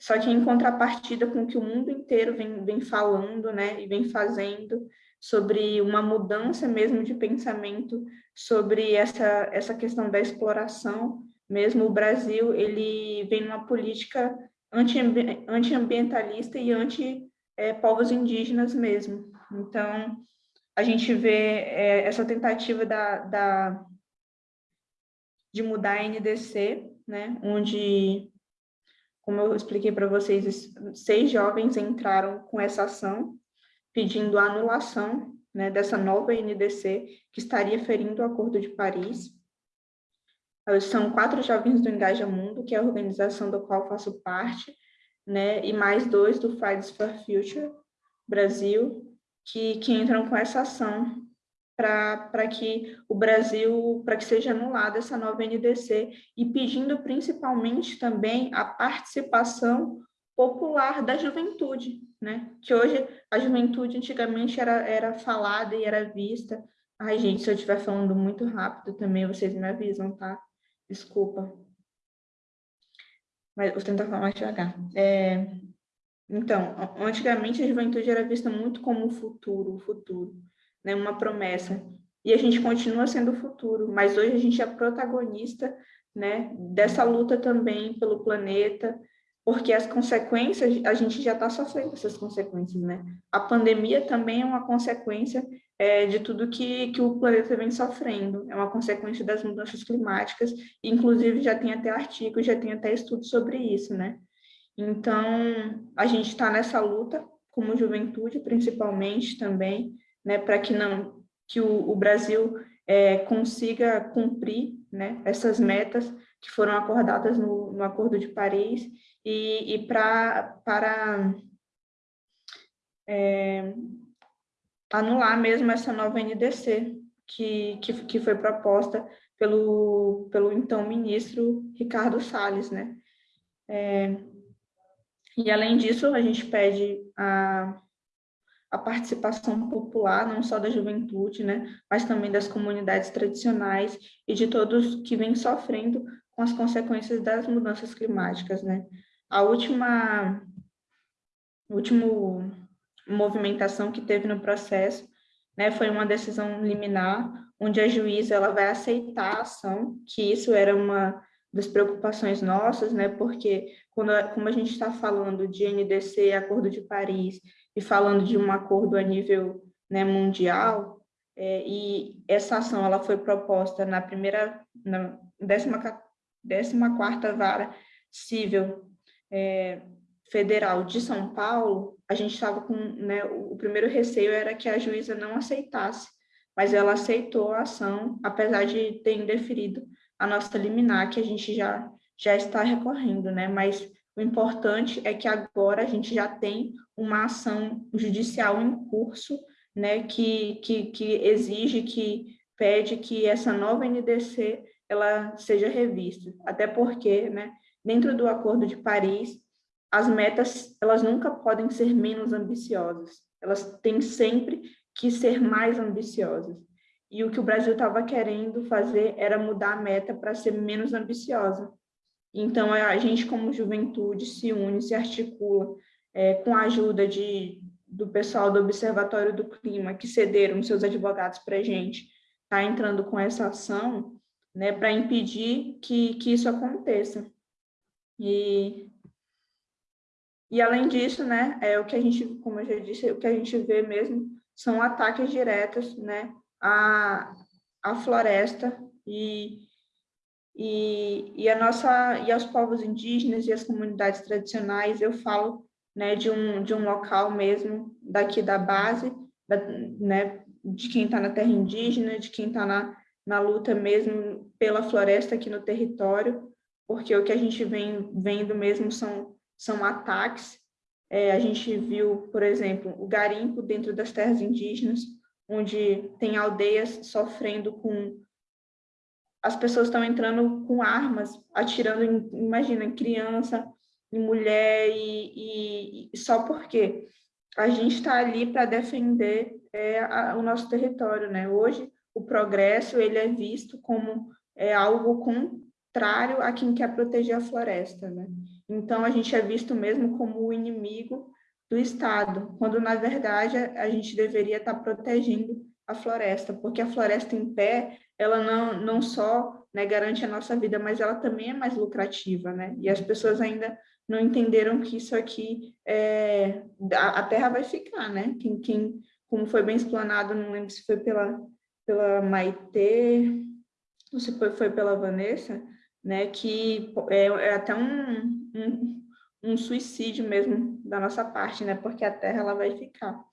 Só que em contrapartida com o que o mundo inteiro vem, vem falando, né, e vem fazendo sobre uma mudança mesmo de pensamento sobre essa, essa questão da exploração, mesmo o Brasil, ele vem numa política anti-ambientalista e anti-povos é, indígenas mesmo. Então, a gente vê é, essa tentativa da, da, de mudar a NDC, né, onde, como eu expliquei para vocês, seis jovens entraram com essa ação, pedindo a anulação né, dessa nova NDC, que estaria ferindo o Acordo de Paris, são quatro jovens do Engaja Mundo, que é a organização da qual faço parte, né, e mais dois do Fridays for Future Brasil, que, que entram com essa ação para que o Brasil, para que seja anulada essa nova NDC, e pedindo principalmente também a participação popular da juventude, né? Que hoje a juventude antigamente era, era falada e era vista. Ai, gente, se eu estiver falando muito rápido também, vocês me avisam, tá? Desculpa. Mas vou tentar falar mais devagar. É, então, antigamente a juventude era vista muito como o futuro, o futuro, né? uma promessa. E a gente continua sendo o futuro, mas hoje a gente é protagonista né? dessa luta também pelo planeta, porque as consequências, a gente já está sofrendo essas consequências, né? A pandemia também é uma consequência é, de tudo que, que o planeta vem sofrendo, é uma consequência das mudanças climáticas, inclusive já tem até artigos, já tem até estudos sobre isso, né? Então, a gente está nessa luta, como juventude, principalmente também, né, para que não que o, o Brasil é, consiga cumprir né, essas metas que foram acordadas no, no Acordo de Paris e, e pra, para é, anular mesmo essa nova NDC que, que, que foi proposta pelo, pelo então ministro Ricardo Salles, né? É, e além disso, a gente pede a, a participação popular, não só da juventude, né, mas também das comunidades tradicionais e de todos que vêm sofrendo com as consequências das mudanças climáticas, né. A última, última movimentação que teve no processo, né, foi uma decisão liminar, onde a juíza ela vai aceitar a ação, que isso era uma das preocupações nossas, né, porque quando, como a gente está falando de NDC, Acordo de Paris, e falando de um acordo a nível né, mundial, é, e essa ação ela foi proposta na primeira, na décima, décima quarta vara civil é, federal de São Paulo, a gente estava com, né, o primeiro receio era que a juíza não aceitasse, mas ela aceitou a ação, apesar de ter indeferido a nossa liminar, que a gente já, já está recorrendo, né, mas o importante é que agora a gente já tem uma ação judicial em curso, né, que, que, que exige, que pede que essa nova NDC ela seja revista, até porque, né, dentro do Acordo de Paris, as metas elas nunca podem ser menos ambiciosas, elas têm sempre que ser mais ambiciosas. E o que o Brasil estava querendo fazer era mudar a meta para ser menos ambiciosa. Então, a gente, como juventude, se une, se articula é, com a ajuda de, do pessoal do Observatório do Clima, que cederam seus advogados para a gente, está entrando com essa ação né, para impedir que, que isso aconteça. E, e, além disso, né, é o que a gente, como eu já disse, o que a gente vê mesmo são ataques diretos né, à, à floresta e e, e a nossa e aos povos indígenas e as comunidades tradicionais eu falo né de um de um local mesmo daqui da base da, né de quem está na terra indígena de quem está na na luta mesmo pela floresta aqui no território porque o que a gente vem vendo mesmo são são ataques. É, a gente viu por exemplo o garimpo dentro das terras indígenas onde tem aldeias sofrendo com as pessoas estão entrando com armas, atirando, em, imagina, em criança, em mulher, e, e, só porque a gente está ali para defender é, a, o nosso território, né? Hoje, o progresso, ele é visto como é, algo contrário a quem quer proteger a floresta, né? Então, a gente é visto mesmo como o inimigo do Estado, quando, na verdade, a, a gente deveria estar tá protegendo a floresta, porque a floresta em pé, ela não, não só né, garante a nossa vida, mas ela também é mais lucrativa, né? E as pessoas ainda não entenderam que isso aqui, é, a, a terra vai ficar, né? Quem, quem, como foi bem explanado, não lembro se foi pela, pela Maitê, ou se foi, foi pela Vanessa, né? Que é, é até um, um, um suicídio mesmo da nossa parte, né? Porque a terra ela vai ficar.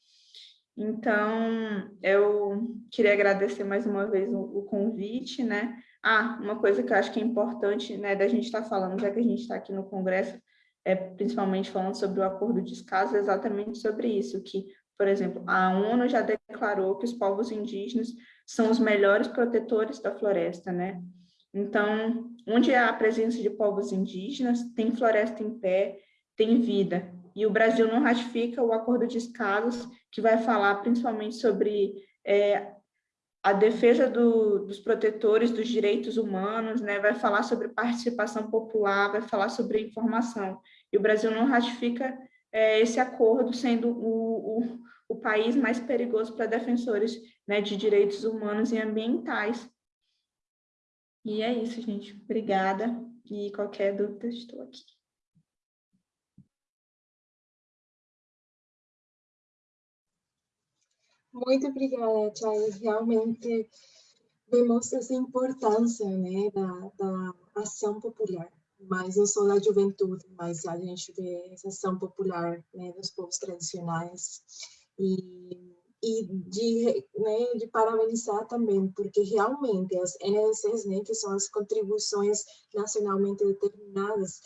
Então, eu queria agradecer mais uma vez o, o, convite, né? Ah, uma coisa que eu acho que é importante, né, da gente estar tá falando, já que a gente está aqui no Congresso, é principalmente falando sobre o acordo de escaso, é exatamente sobre isso, que, por exemplo, a ONU já declarou que os povos indígenas são os melhores protetores da floresta, né? Então, onde há a presença de povos indígenas, tem floresta em pé, tem vida e o Brasil não ratifica o acordo de escalas, que vai falar principalmente sobre é, a defesa do, dos protetores dos direitos humanos, né? vai falar sobre participação popular, vai falar sobre informação. E o Brasil não ratifica é, esse acordo, sendo o, o, o país mais perigoso para defensores né, de direitos humanos e ambientais. E é isso, gente. Obrigada. E qualquer dúvida, estou aqui. Muito obrigada, Chay. Realmente vemos essa importância né, da, da ação popular, mas não só da juventude, mas a gente vê essa ação popular né, dos povos tradicionais e, e de, né, de parabenizar também, porque realmente as NDCs, né, que são as contribuições nacionalmente determinadas,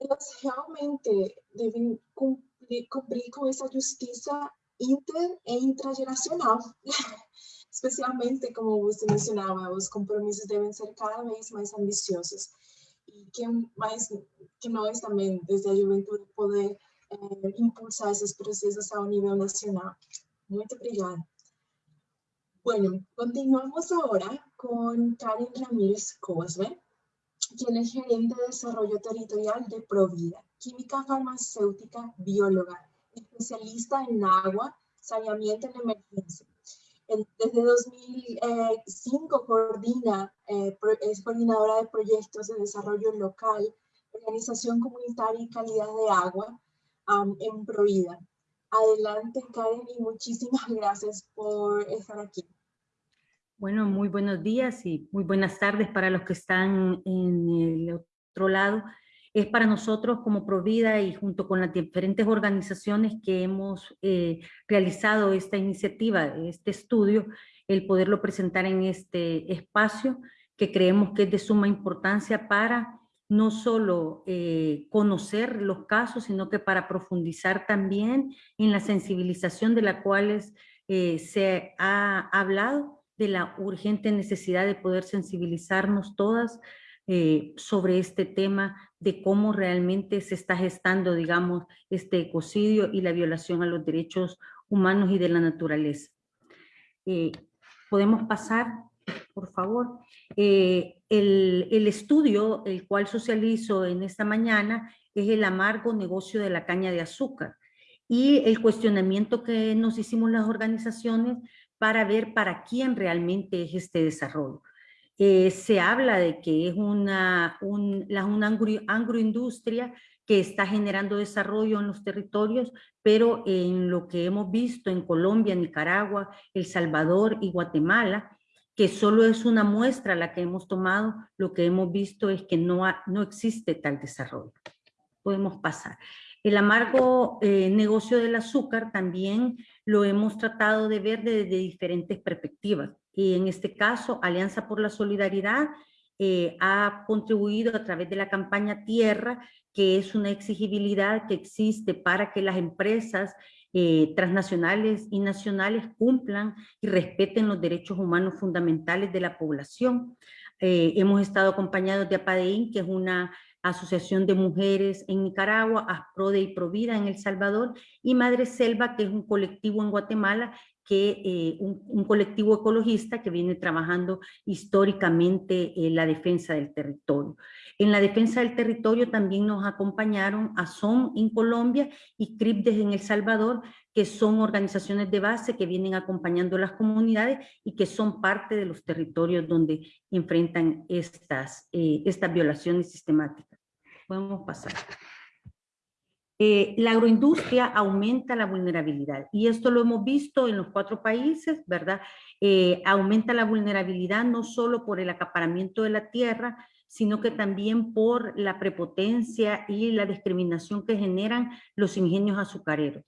elas realmente devem cumprir, cumprir com essa justiça inter e intrageracional. <laughs> Especialmente, como você mencionava, os compromissos devem ser cada vez mais ambiciosos. E que mais que nós também, desde a juventude, poder eh, impulsar esos procesos a un nivel nacional. Muy obrigada. Bueno, continuamos ahora con Karen Ramírez Cosme, quien es gerente de desarrollo territorial de Provida, química farmacéutica, bióloga, especialista en agua, saneamiento en emergencia. Desde 2005 coordina, eh, es coordinadora de proyectos de desarrollo local, organización comunitaria y calidad de agua en Provida. Adelante, Karen, y muchísimas <laughs> gracias por estar aquí. Bueno, muy buenos días y muy buenas tardes para los que están en el otro lado. Es para nosotros como Provida y junto con las diferentes organizaciones que hemos eh, realizado esta iniciativa, este estudio, el poderlo presentar en este espacio que creemos que es de suma importancia para no solo eh, conocer los casos, sino que para profundizar también en la sensibilización de la cual eh, se ha hablado, de la urgente necesidad de poder sensibilizarnos todas eh, sobre este tema de cómo realmente se está gestando, digamos, este ecocidio y la violación a los derechos humanos y de la naturaleza. Podemos pasar, por favor. Eh, el, estudio, el cual socializo en esta mañana, es el amargo negocio de la caña de azúcar y el cuestionamiento que nos hicimos las organizaciones para ver para quién realmente es este desarrollo. Eh, se habla de que es una, una agroindustria que está generando desarrollo en los territorios, pero en lo que hemos visto en Colombia, Nicaragua, El Salvador y Guatemala, que solo es una muestra la que hemos tomado, lo que hemos visto es que no, no existe tal desarrollo. Podemos pasar. El amargo eh, negocio del azúcar también lo hemos tratado de ver desde diferentes perspectivas. Y en este caso, Alianza por la Solidaridad eh, ha contribuido a través de la campaña Tierra, que es una exigibilidad que existe para que las empresas eh, transnacionales y nacionales cumplan y respeten los derechos humanos fundamentales de la población. Eh, hemos estado acompañados de APADEIN, que es una asociación de mujeres en Nicaragua, ASPRODE y Provida en El Salvador, y Madre Selva, que es un colectivo en Guatemala, que eh, un, colectivo ecologista que viene trabajando históricamente en la defensa del territorio. En la defensa del territorio también nos acompañaron ASOM en Colombia y CRIPDES en El Salvador, que son organizaciones de base que vienen acompañando a las comunidades y que son parte de los territorios donde enfrentan estas, eh, estas violaciones sistemáticas. Podemos pasar. Eh, la agroindustria aumenta la vulnerabilidad y esto lo hemos visto en los cuatro países, ¿verdad? Eh, aumenta la vulnerabilidad no solo por el acaparamiento de la tierra, sino que también por la prepotencia y la discriminación que generan los ingenios azucareros.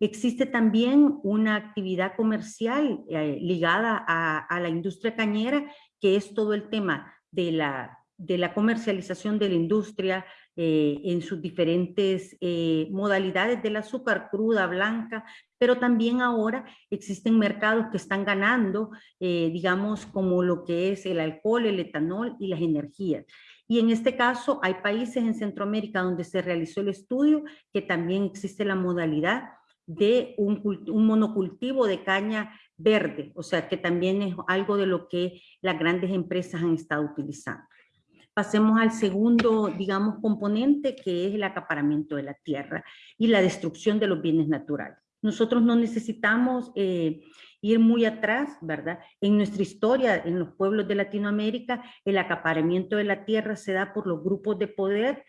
Existe también una actividad comercial eh, ligada a, la industria cañera, que es todo el tema de la, de la comercialización de la industria eh, en sus diferentes eh, modalidades del azúcar cruda, blanca, pero también ahora existen mercados que están ganando, eh, digamos, como lo que es el alcohol, el etanol y las energías. Y en este caso hay países en Centroamérica donde se realizó el estudio que también existe la modalidad de un, un, monocultivo de caña verde, o sea que también es algo de lo que las grandes empresas han estado utilizando. Pasemos al segundo, digamos, componente que es el acaparamiento de la tierra y la destrucción de los bienes naturales. Nosotros no necesitamos eh, ir muy atrás, ¿verdad? En nuestra historia, en los pueblos de Latinoamérica, el acaparamiento de la tierra se da por los grupos de poder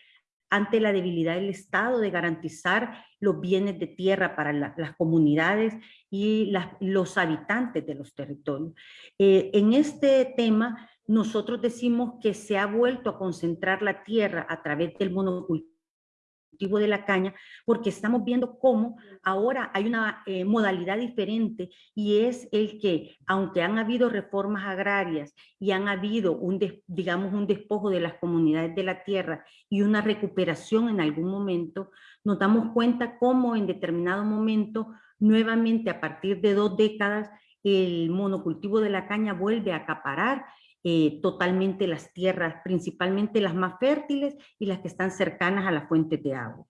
ante la debilidad del Estado de garantizar los bienes de tierra para las comunidades y los habitantes de los territorios. Eh, en este tema, nosotros decimos que se ha vuelto a concentrar la tierra a través del monocultivo de la caña, porque estamos viendo cómo ahora hay una eh, modalidad diferente y es el que, aunque han habido reformas agrarias y han habido un, digamos, un despojo de las comunidades de la tierra y una recuperación en algún momento, nos damos cuenta cómo en determinado momento, nuevamente a partir de dos décadas, el monocultivo de la caña vuelve a acaparar eh, totalmente las tierras, principalmente las más fértiles y las que están cercanas a las fuentes de agua.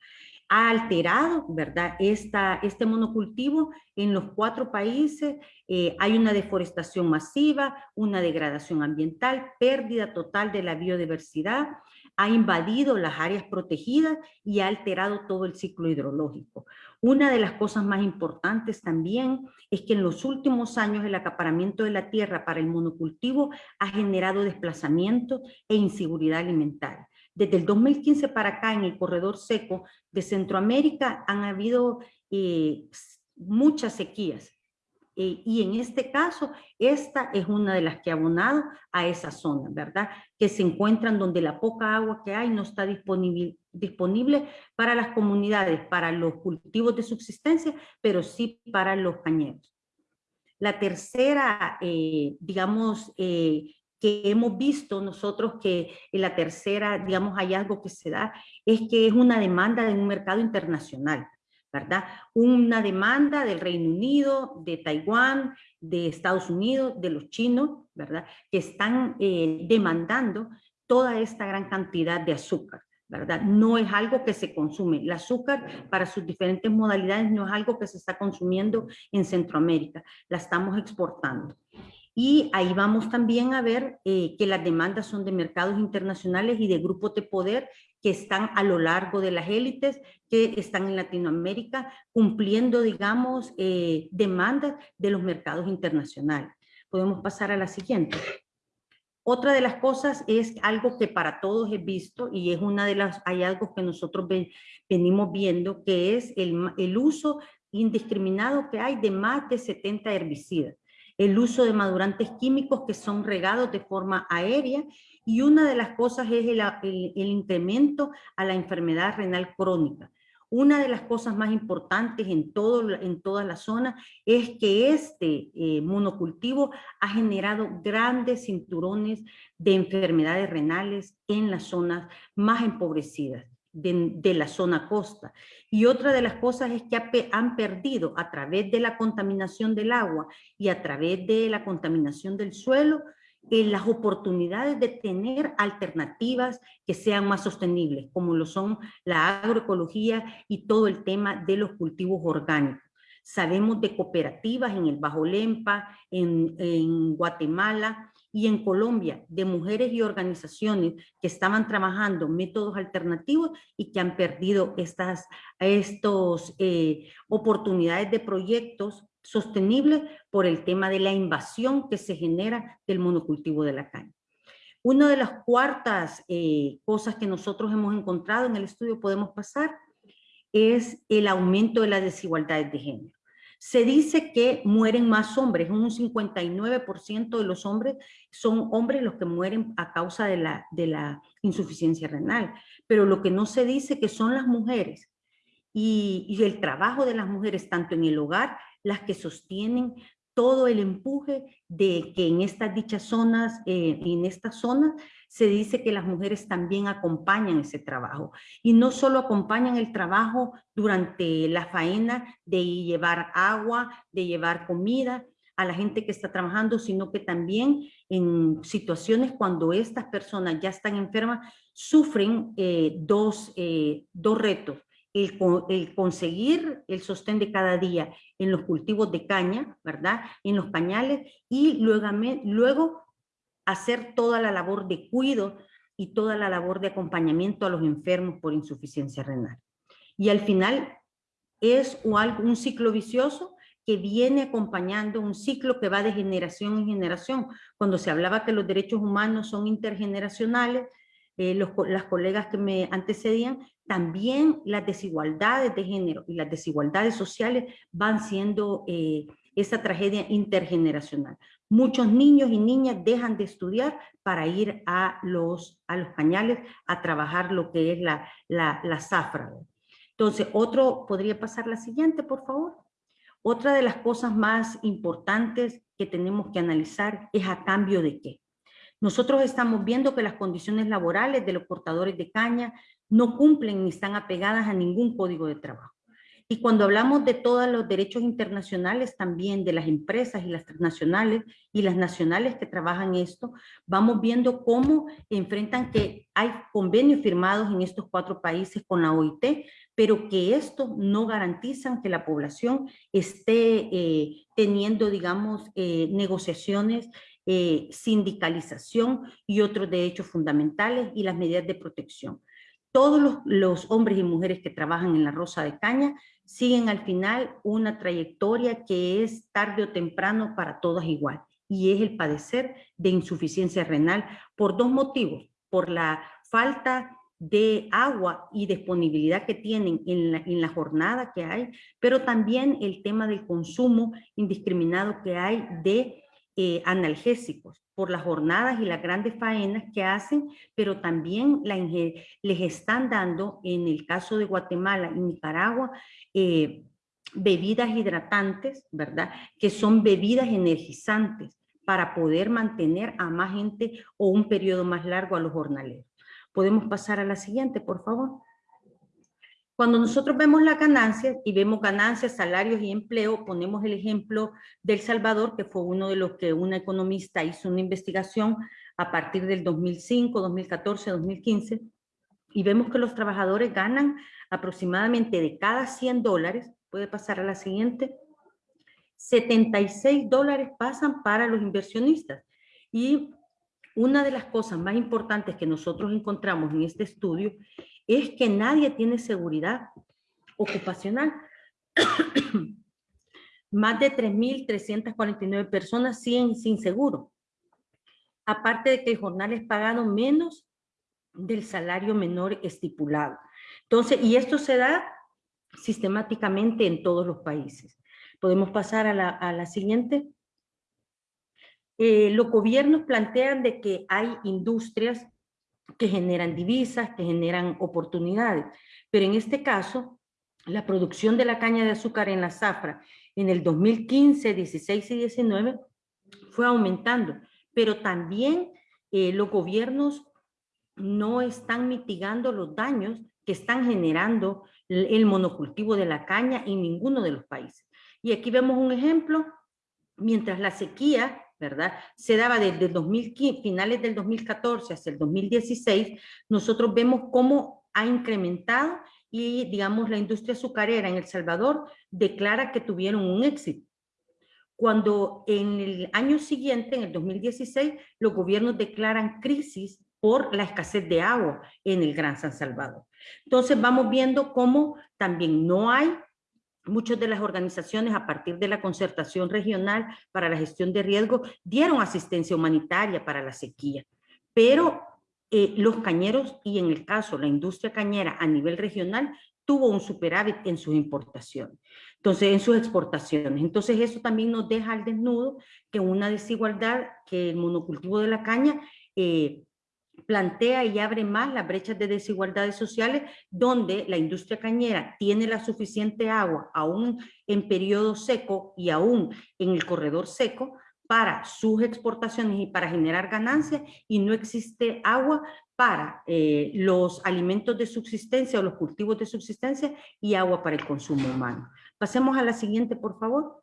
ha alterado, ¿verdad? Esta, este monocultivo en los cuatro países eh, hay una deforestación masiva, una degradación ambiental, pérdida total de la biodiversidad, ha invadido las áreas protegidas y ha alterado todo el ciclo hidrológico. Una de las cosas más importantes también es que en los últimos años el acaparamiento de la tierra para el monocultivo ha generado desplazamiento e inseguridad alimentaria. Desde el 2015 para acá, en el corredor seco de Centroamérica, han habido eh, muchas sequías. Eh, y en este caso, esta es una de las que ha abonado a esa zona, ¿verdad? Que se encuentran donde la poca agua que hay no está disponible, disponible para las comunidades, para los cultivos de subsistencia, pero sí para los cañeros. La tercera, eh, digamos, que hemos visto nosotros que la tercera, digamos, hallazgo que se da es que es una demanda de un mercado internacional, ¿verdad? Una demanda del Reino Unido, de Taiwán, de Estados Unidos, de los chinos, ¿verdad? Que están eh, demandando toda esta gran cantidad de azúcar. ¿verdad? No es algo que se consume. El azúcar para sus diferentes modalidades no es algo que se está consumiendo en Centroamérica, la estamos exportando. Y ahí vamos también a ver eh, que las demandas son de mercados internacionales y de grupos de poder que están a lo largo de las élites, que están en Latinoamérica, cumpliendo, digamos, eh, demandas de los mercados internacionales. Podemos pasar a la siguiente. Otra de las cosas es algo que para todos he visto y es una de los hallazgos que nosotros venimos viendo, que es el, el uso indiscriminado que hay de más de 70 herbicidas el uso de madurantes químicos que son regados de forma aérea y una de las cosas es el, incremento a la enfermedad renal crónica. Una de las cosas más importantes en, todo, en toda la zona es que este eh, monocultivo ha generado grandes cinturones de enfermedades renales en las zonas más empobrecidas de, la zona costa. Y otra de las cosas es que han perdido a través de la contaminación del agua y a través de la contaminación del suelo, eh, las oportunidades de tener alternativas que sean más sostenibles, como lo son la agroecología y todo el tema de los cultivos orgánicos. Sabemos de cooperativas en el Bajo Lempa, en, en Guatemala, y en Colombia de mujeres y organizaciones que estaban trabajando métodos alternativos y que han perdido estas estos, eh, oportunidades de proyectos sostenibles por el tema de la invasión que se genera del monocultivo de la caña. Una de las cuartas eh, cosas que nosotros hemos encontrado en el estudio, podemos pasar, es el aumento de las desigualdades de género. Se dice que mueren más hombres, un 59% de los hombres son hombres los que mueren a causa de la, de la insuficiencia renal, pero lo que no se dice que son las mujeres y el trabajo de las mujeres tanto en el hogar, las que sostienen todo el empuje de que en estas dichas zonas, eh, en estas zonas, se dice que las mujeres también acompañan ese trabajo. Y no solo acompañan el trabajo durante la faena de llevar agua, de llevar comida a la gente que está trabajando, sino que también en situaciones cuando estas personas ya están enfermas, sufren eh, dos, eh, dos retos el, conseguir el sostén de cada día en los cultivos de caña, ¿verdad? En los pañales y luego, luego hacer toda la labor de cuido y toda la labor de acompañamiento a los enfermos por insuficiencia renal. Y al final es un ciclo vicioso que viene acompañando un ciclo que va de generación en generación. Cuando se hablaba que los derechos humanos son intergeneracionales, eh, las colegas que me antecedían, también las desigualdades de género y las desigualdades sociales van siendo eh, esa tragedia intergeneracional. Muchos niños y niñas dejan de estudiar para ir a los, a los pañales a trabajar lo que es la, la, la zafra. Entonces, otro, ¿podría pasar la siguiente, por favor? Otra de las cosas más importantes que tenemos que analizar es a cambio de qué. Nosotros estamos viendo que las condiciones laborales de los portadores de caña no cumplen ni están apegadas a ningún código de trabajo. Y cuando hablamos de todos los derechos internacionales también, de las empresas y las transnacionales y las nacionales que trabajan esto, vamos viendo cómo enfrentan que hay convenios firmados en estos cuatro países con la OIT, pero que esto no garantizan que la población esté eh, teniendo, digamos, eh, negociaciones eh, sindicalización y otros derechos fundamentales y las medidas de protección. Todos los, hombres y mujeres que trabajan en la Rosa de Caña siguen al final una trayectoria que es tarde o temprano para todas igual y es el padecer de insuficiencia renal por dos motivos, por la falta de agua y disponibilidad que tienen en la jornada que hay, pero también el tema del consumo indiscriminado que hay de eh, analgésicos por las jornadas y las grandes faenas que hacen, pero también la, les están dando, en el caso de Guatemala y Nicaragua, eh, bebidas hidratantes, ¿verdad? Que son bebidas energizantes para poder mantener a más gente o un periodo más largo a los jornaleros. Podemos pasar a la siguiente, por favor. Cuando nosotros vemos las ganancias y vemos ganancias, salarios y empleo, ponemos el ejemplo del Salvador, que fue uno de los que una economista hizo una investigación a partir del 2005, 2014, 2015, y vemos que los trabajadores ganan aproximadamente de cada 100 dólares, puede pasar a la siguiente, 76 dólares pasan para los inversionistas. Y una de las cosas más importantes que nosotros encontramos en este estudio es que nadie tiene seguridad ocupacional. <clears throat> Más de 3.349 personas siguen sin seguro. Aparte de que el jornal es pagado menos del salario menor estipulado. Entonces, y esto se da sistemáticamente en todos los países. Podemos pasar a la, siguiente. Eh, los gobiernos plantean de que hay industrias que generan divisas, que generan oportunidades. Pero en este caso, la producción de la caña de azúcar en la zafra en el 2015, 16 y 19 fue aumentando, pero también eh, los gobiernos no están mitigando los daños que están generando el monocultivo de la caña en ninguno de los países. Y aquí vemos un ejemplo, mientras la sequía ¿verdad? Se daba desde el 2015, finales del 2014 hasta el 2016, nosotros vemos cómo ha incrementado y, digamos, la industria azucarera en El Salvador declara que tuvieron un éxito. Cuando en el año siguiente, en el 2016, los gobiernos declaran crisis por la escasez de agua en el Gran San Salvador. Entonces vamos viendo cómo también no hay Muchas de las organizaciones a partir de la concertación regional para la gestión de riesgo dieron asistencia humanitaria para la sequía, pero eh, los cañeros y en el caso la industria cañera a nivel regional tuvo un superávit en sus importaciones, entonces en sus exportaciones. Entonces eso también nos deja al desnudo que una desigualdad que el monocultivo de la caña eh, plantea y abre más las brechas de desigualdades sociales donde la industria cañera tiene la suficiente agua aún en periodo seco y aún en el corredor seco para sus exportaciones y para generar ganancias y no existe agua para eh, los alimentos de subsistencia o los cultivos de subsistencia y agua para el consumo humano. Pasemos a la siguiente, por favor.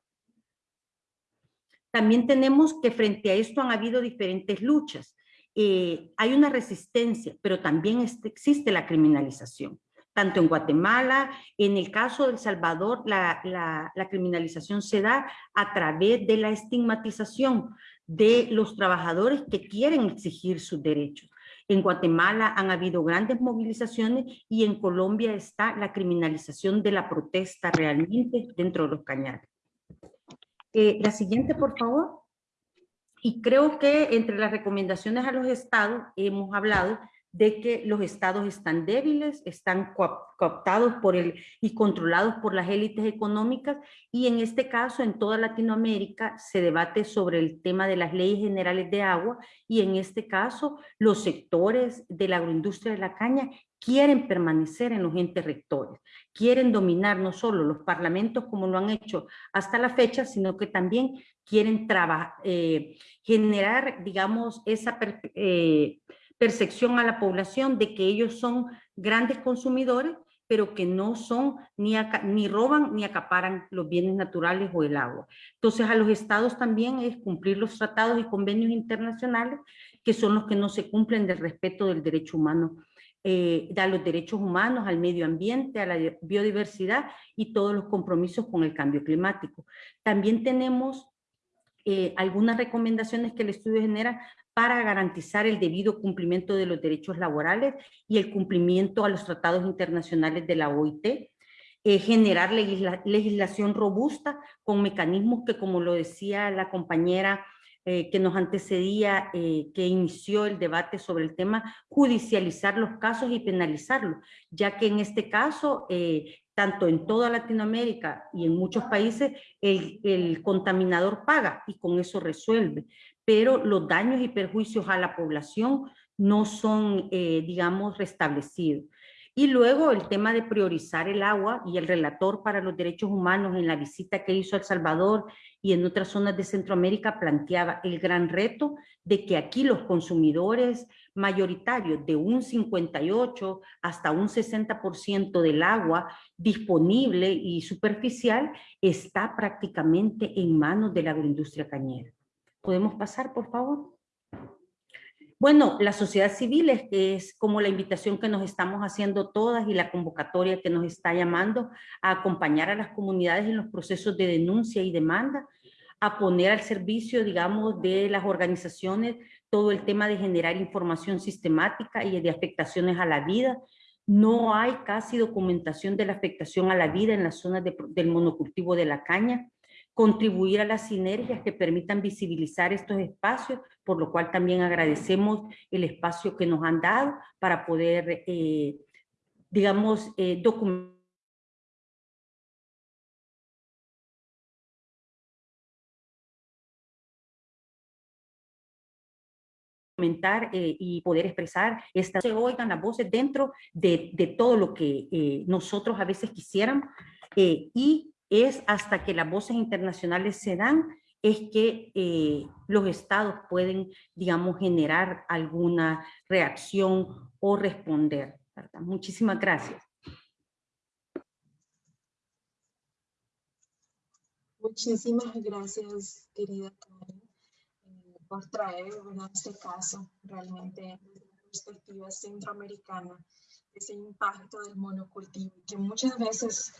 También tenemos que frente a esto han habido diferentes luchas. Eh, hay una resistencia, pero también existe la criminalización. Tanto en Guatemala, en el caso de El Salvador, la, la criminalización se da a través de la estigmatización de los trabajadores que quieren exigir sus derechos. En Guatemala han habido grandes movilizaciones y en Colombia está la criminalización de la protesta realmente dentro de los cañares. Eh, la siguiente, por favor. Y creo que entre las recomendaciones a los estados hemos hablado de que los estados están débiles, están cooptados por el, y controlados por las élites económicas y en este caso en toda Latinoamérica se debate sobre el tema de las leyes generales de agua y en este caso los sectores de la agroindustria de la caña quieren permanecer en los entes rectores, quieren dominar no solo los parlamentos como lo han hecho hasta la fecha, sino que también quieren eh, generar, digamos, esa eh, percepción a la población de que ellos son grandes consumidores pero que no son, ni, ni roban ni acaparan los bienes naturales o el agua. Entonces a los estados también es cumplir los tratados y convenios internacionales que son los que no se cumplen del respeto del derecho humano eh, a los derechos humanos, al medio ambiente, a la biodiversidad y todos los compromisos con el cambio climático. También tenemos eh, algunas recomendaciones que el estudio genera para garantizar el debido cumplimiento de los derechos laborales y el cumplimiento a los tratados internacionales de la OIT, eh, generar legislación robusta con mecanismos que, como lo decía la compañera eh, que nos antecedía, eh, que inició el debate sobre el tema, judicializar los casos y penalizarlos, ya que en este caso, tanto en toda Latinoamérica y en muchos países, el, el contaminador paga y con eso resuelve, pero los daños y perjuicios a la población no son, digamos, restablecidos. Y luego el tema de priorizar el agua y el relator para los derechos humanos en la visita que hizo a El Salvador y en otras zonas de Centroamérica planteaba el gran reto de que aquí los consumidores mayoritarios de un 58 hasta un 60% del agua disponible y superficial está prácticamente en manos de la agroindustria cañera. ¿Podemos pasar, por favor? Bueno, la sociedad civil es, es, como la invitación que nos estamos haciendo todas y la convocatoria que nos está llamando a acompañar a las comunidades en los procesos de denuncia y demanda, a poner al servicio, digamos, de las organizaciones todo el tema de generar información sistemática y de afectaciones a la vida. No hay casi documentación de la afectación a la vida en las zonas del monocultivo de la caña contribuir a las sinergias que permitan visibilizar estos espacios, por lo cual también agradecemos el espacio que nos han dado para poder, eh, digamos, eh, documentar eh, y poder expresar, estas, se oigan las voces dentro de, de todo lo que eh, nosotros a veces quisiéramos y es hasta que las voces internacionales se dan, es que eh, los estados pueden, digamos, generar alguna reacción o responder. Muchísimas gracias. Muchísimas gracias, querida Karen, eh, por traer este caso realmente desde la perspectiva centroamericana, ese impacto del monocultivo, que muchas veces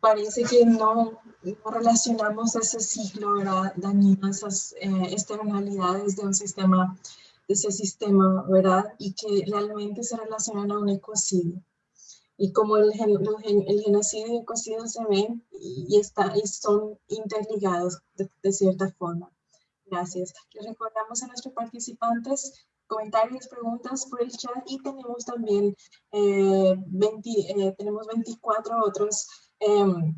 parece que no, relacionamos ese ciclo ¿verdad? dañino, esas eh, externalidades de un sistema, de ese sistema, ¿verdad? Y que realmente se relacionan a un ecocidio. Y como el, el genocidio y el ecocidio se ven y, está, y son interligados de, cierta forma. Gracias. Les recordamos a nuestros participantes comentarios, preguntas por el chat y tenemos también eh, 20, eh, tenemos 24 otros Em,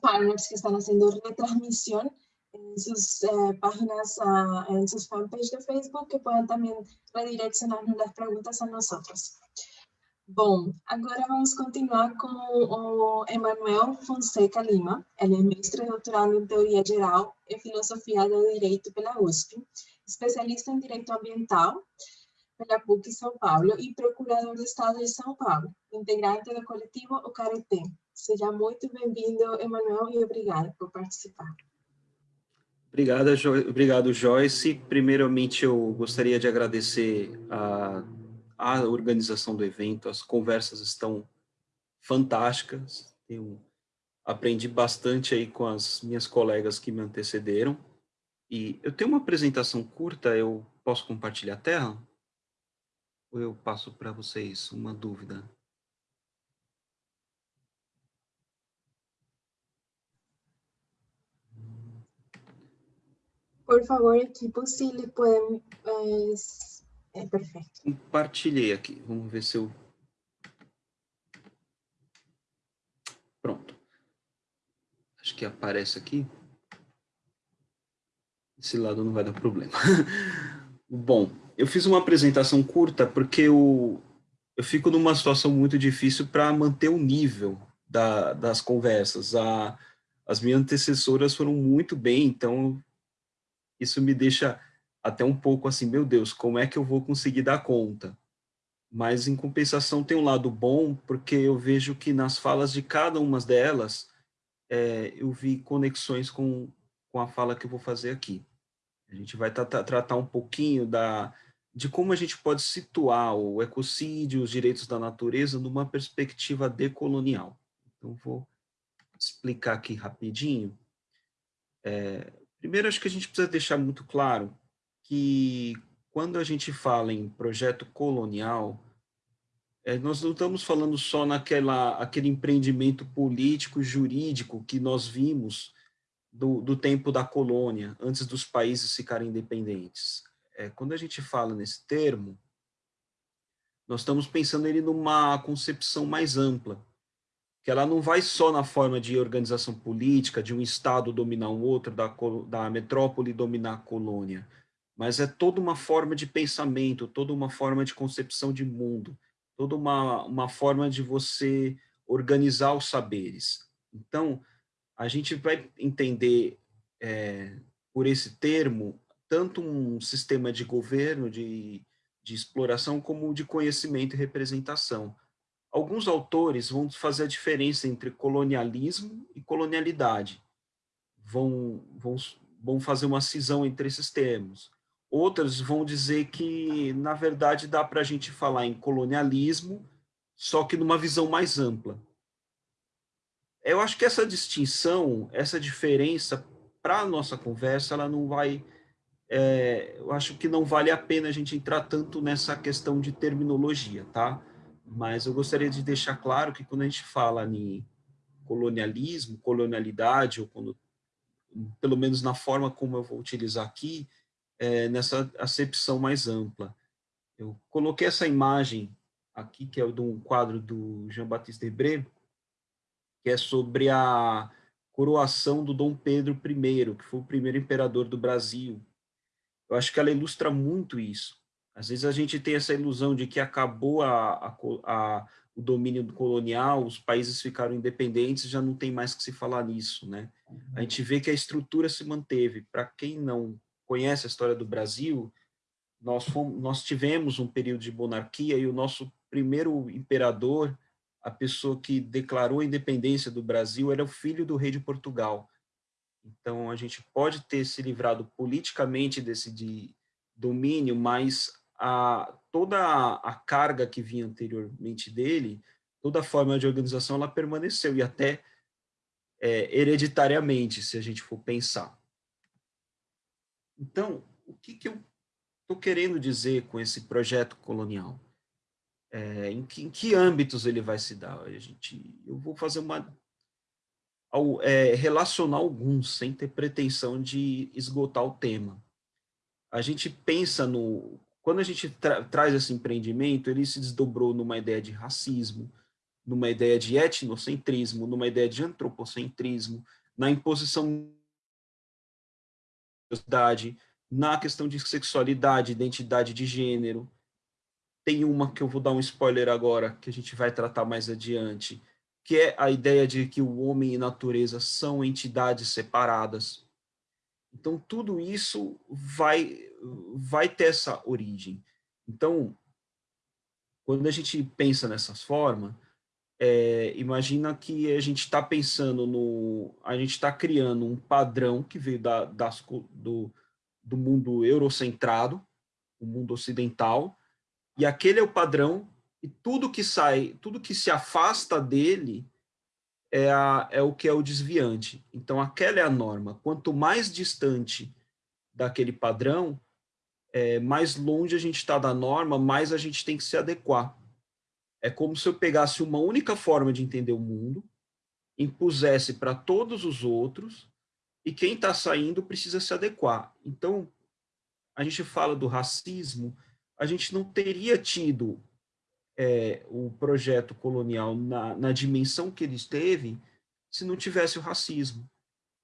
partners que están haciendo retransmisión en sus eh, páginas, uh, en sus fanpage de Facebook, que puedan também redirecionarnos las preguntas a nosotros. Bom, agora vamos continuar com o Emanuel Fonseca Lima. Ele é mestre doutorado em Teoria Geral e Filosofia do Direito pela USP, especialista em Direito Ambiental pela PUC São Paulo e procurador do Estado de São Paulo, integrante do coletivo O Careté, Seja muito bem-vindo, Emanuel, e obrigada por participar. Obrigada, jo obrigado, Joyce. Primeiramente, eu gostaria de agradecer a, a organização do evento. As conversas estão fantásticas. Eu aprendi bastante aí com as minhas colegas que me antecederam. E eu tenho uma apresentação curta, eu posso compartilhar a tela? Ou eu passo para vocês uma dúvida? Por favor, equipo, se pueden... É, perfeito. Compartilhei aqui. Vamos ver se eu... Pronto. Acho que aparece aqui. Esse lado não vai dar problema. <laughs> Bom, eu fiz uma apresentação curta porque eu, eu fico numa situação muito difícil para manter o nível da, das conversas. A, as minhas antecessoras foram muito bem, então isso me deixa até um pouco assim, meu Deus, como é que eu vou conseguir dar conta? mas em compensação tem um lado bom, porque eu vejo que nas falas de cada uma delas, é, eu vi conexões com, com a fala que eu vou fazer aqui. A gente vai tratar um pouquinho da, de como a gente pode situar o ecocídio, os direitos da natureza, numa perspectiva decolonial. Então, vou explicar aqui rapidinho. É, primeiro, acho que a gente precisa deixar muito claro que quando a gente fala em projeto colonial, é, nós não estamos falando só naquela aquele empreendimento político jurídico que nós vimos do, do tempo da colônia, antes dos países ficarem independentes. É, quando a gente fala nesse termo, nós estamos pensando ele numa concepção mais ampla, que ela não vai só na forma de organização política, de um Estado dominar um outro, da, da metrópole dominar a colônia, mas é toda uma forma de pensamento, toda uma forma de concepção de mundo, toda uma, uma forma de você organizar os saberes. Então, a gente vai entender é, por esse termo tanto um sistema de governo, de, de exploração, como de conhecimento e representação. Alguns autores vão fazer a diferença entre colonialismo e colonialidade. Vão, vão, vão fazer uma cisão entre esses termos. Outras vão dizer que, na verdade, dá para a gente falar em colonialismo, só que numa visão mais ampla. Eu acho que essa distinção, essa diferença, para a nossa conversa, ela não vai... É, eu acho que não vale a pena a gente entrar tanto nessa questão de terminologia, tá? Mas eu gostaria de deixar claro que quando a gente fala em colonialismo, colonialidade, ou quando, pelo menos na forma como eu vou utilizar aqui, é, nessa acepção mais ampla. Eu coloquei essa imagem aqui, que é de um quadro do Jean-Baptiste Debré, que é sobre a coroação do Dom Pedro I, que foi o primeiro imperador do Brasil. Eu acho que ela ilustra muito isso. Às vezes a gente tem essa ilusão de que acabou a, a, a, o domínio colonial, os países ficaram independentes, já não tem mais que se falar nisso, né? A gente vê que a estrutura se manteve. Para quem não conhece a história do Brasil, nós, fomos, nós tivemos um período de monarquia e o nosso primeiro imperador, a pessoa que declarou a independência do Brasil, era o filho do rei de Portugal. Então, a gente pode ter se livrado politicamente desse de domínio, mas a, toda a, carga que vinha anteriormente dele, toda a forma de organização, ela permaneceu, e até é, hereditariamente, se a gente for pensar. Então, o que, que eu estou querendo dizer com esse projeto colonial? É, em, que, em, que, âmbitos ele vai se dar? A gente, eu vou fazer uma... Ao, é, relacionar alguns, sem ter pretensão de esgotar o tema. A gente pensa no... Quando a gente tra traz esse empreendimento, ele se desdobrou numa ideia de racismo, numa ideia de etnocentrismo, numa ideia de antropocentrismo, na imposição na questão de sexualidade, identidade de gênero. Tem uma que eu vou dar um spoiler agora, que a gente vai tratar mais adiante, que é a ideia de que o homem e a natureza são entidades separadas. Então, tudo isso vai, vai ter essa origem. Então, quando a gente pensa nessas formas, é, imagina que a gente está pensando no, a gente está criando um padrão que veio da, das, do, do mundo eurocentrado, o mundo ocidental, e aquele é o padrão, e tudo que sai, tudo que se afasta dele é, a, é o que é o desviante. Então, aquela é a norma. Quanto mais distante daquele padrão, é, mais longe a gente está da norma, mais a gente tem que se adequar. É como se eu pegasse uma única forma de entender o mundo, impusesse para todos os outros, e quem está saindo precisa se adequar. Então, a gente fala do racismo, a gente não teria tido é, o projeto colonial na, na dimensão que ele esteve se não tivesse o racismo.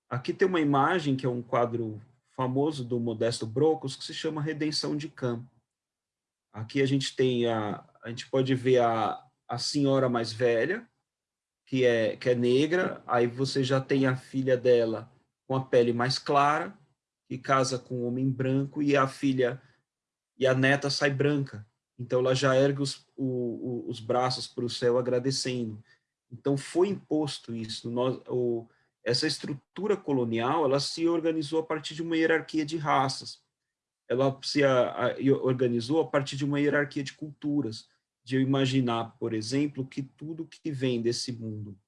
Aqui tem uma imagem, que é um quadro famoso do Modesto Brocos, que se chama Redenção de Campo. Aqui a gente tem a, a gente pode ver a, a senhora mais velha, que é, que é negra, aí você já tem a filha dela com a pele mais clara, que casa com um homem branco, e a filha e a neta sai branca. Então, ela já ergue os, o, os braços para o céu agradecendo. Então, foi imposto isso. Nós, o, essa estrutura colonial, ela se organizou a partir de uma hierarquia de raças. Ela se a, a, organizou a partir de uma hierarquia de culturas. De eu imaginar, por exemplo, que tudo que vem desse mundo,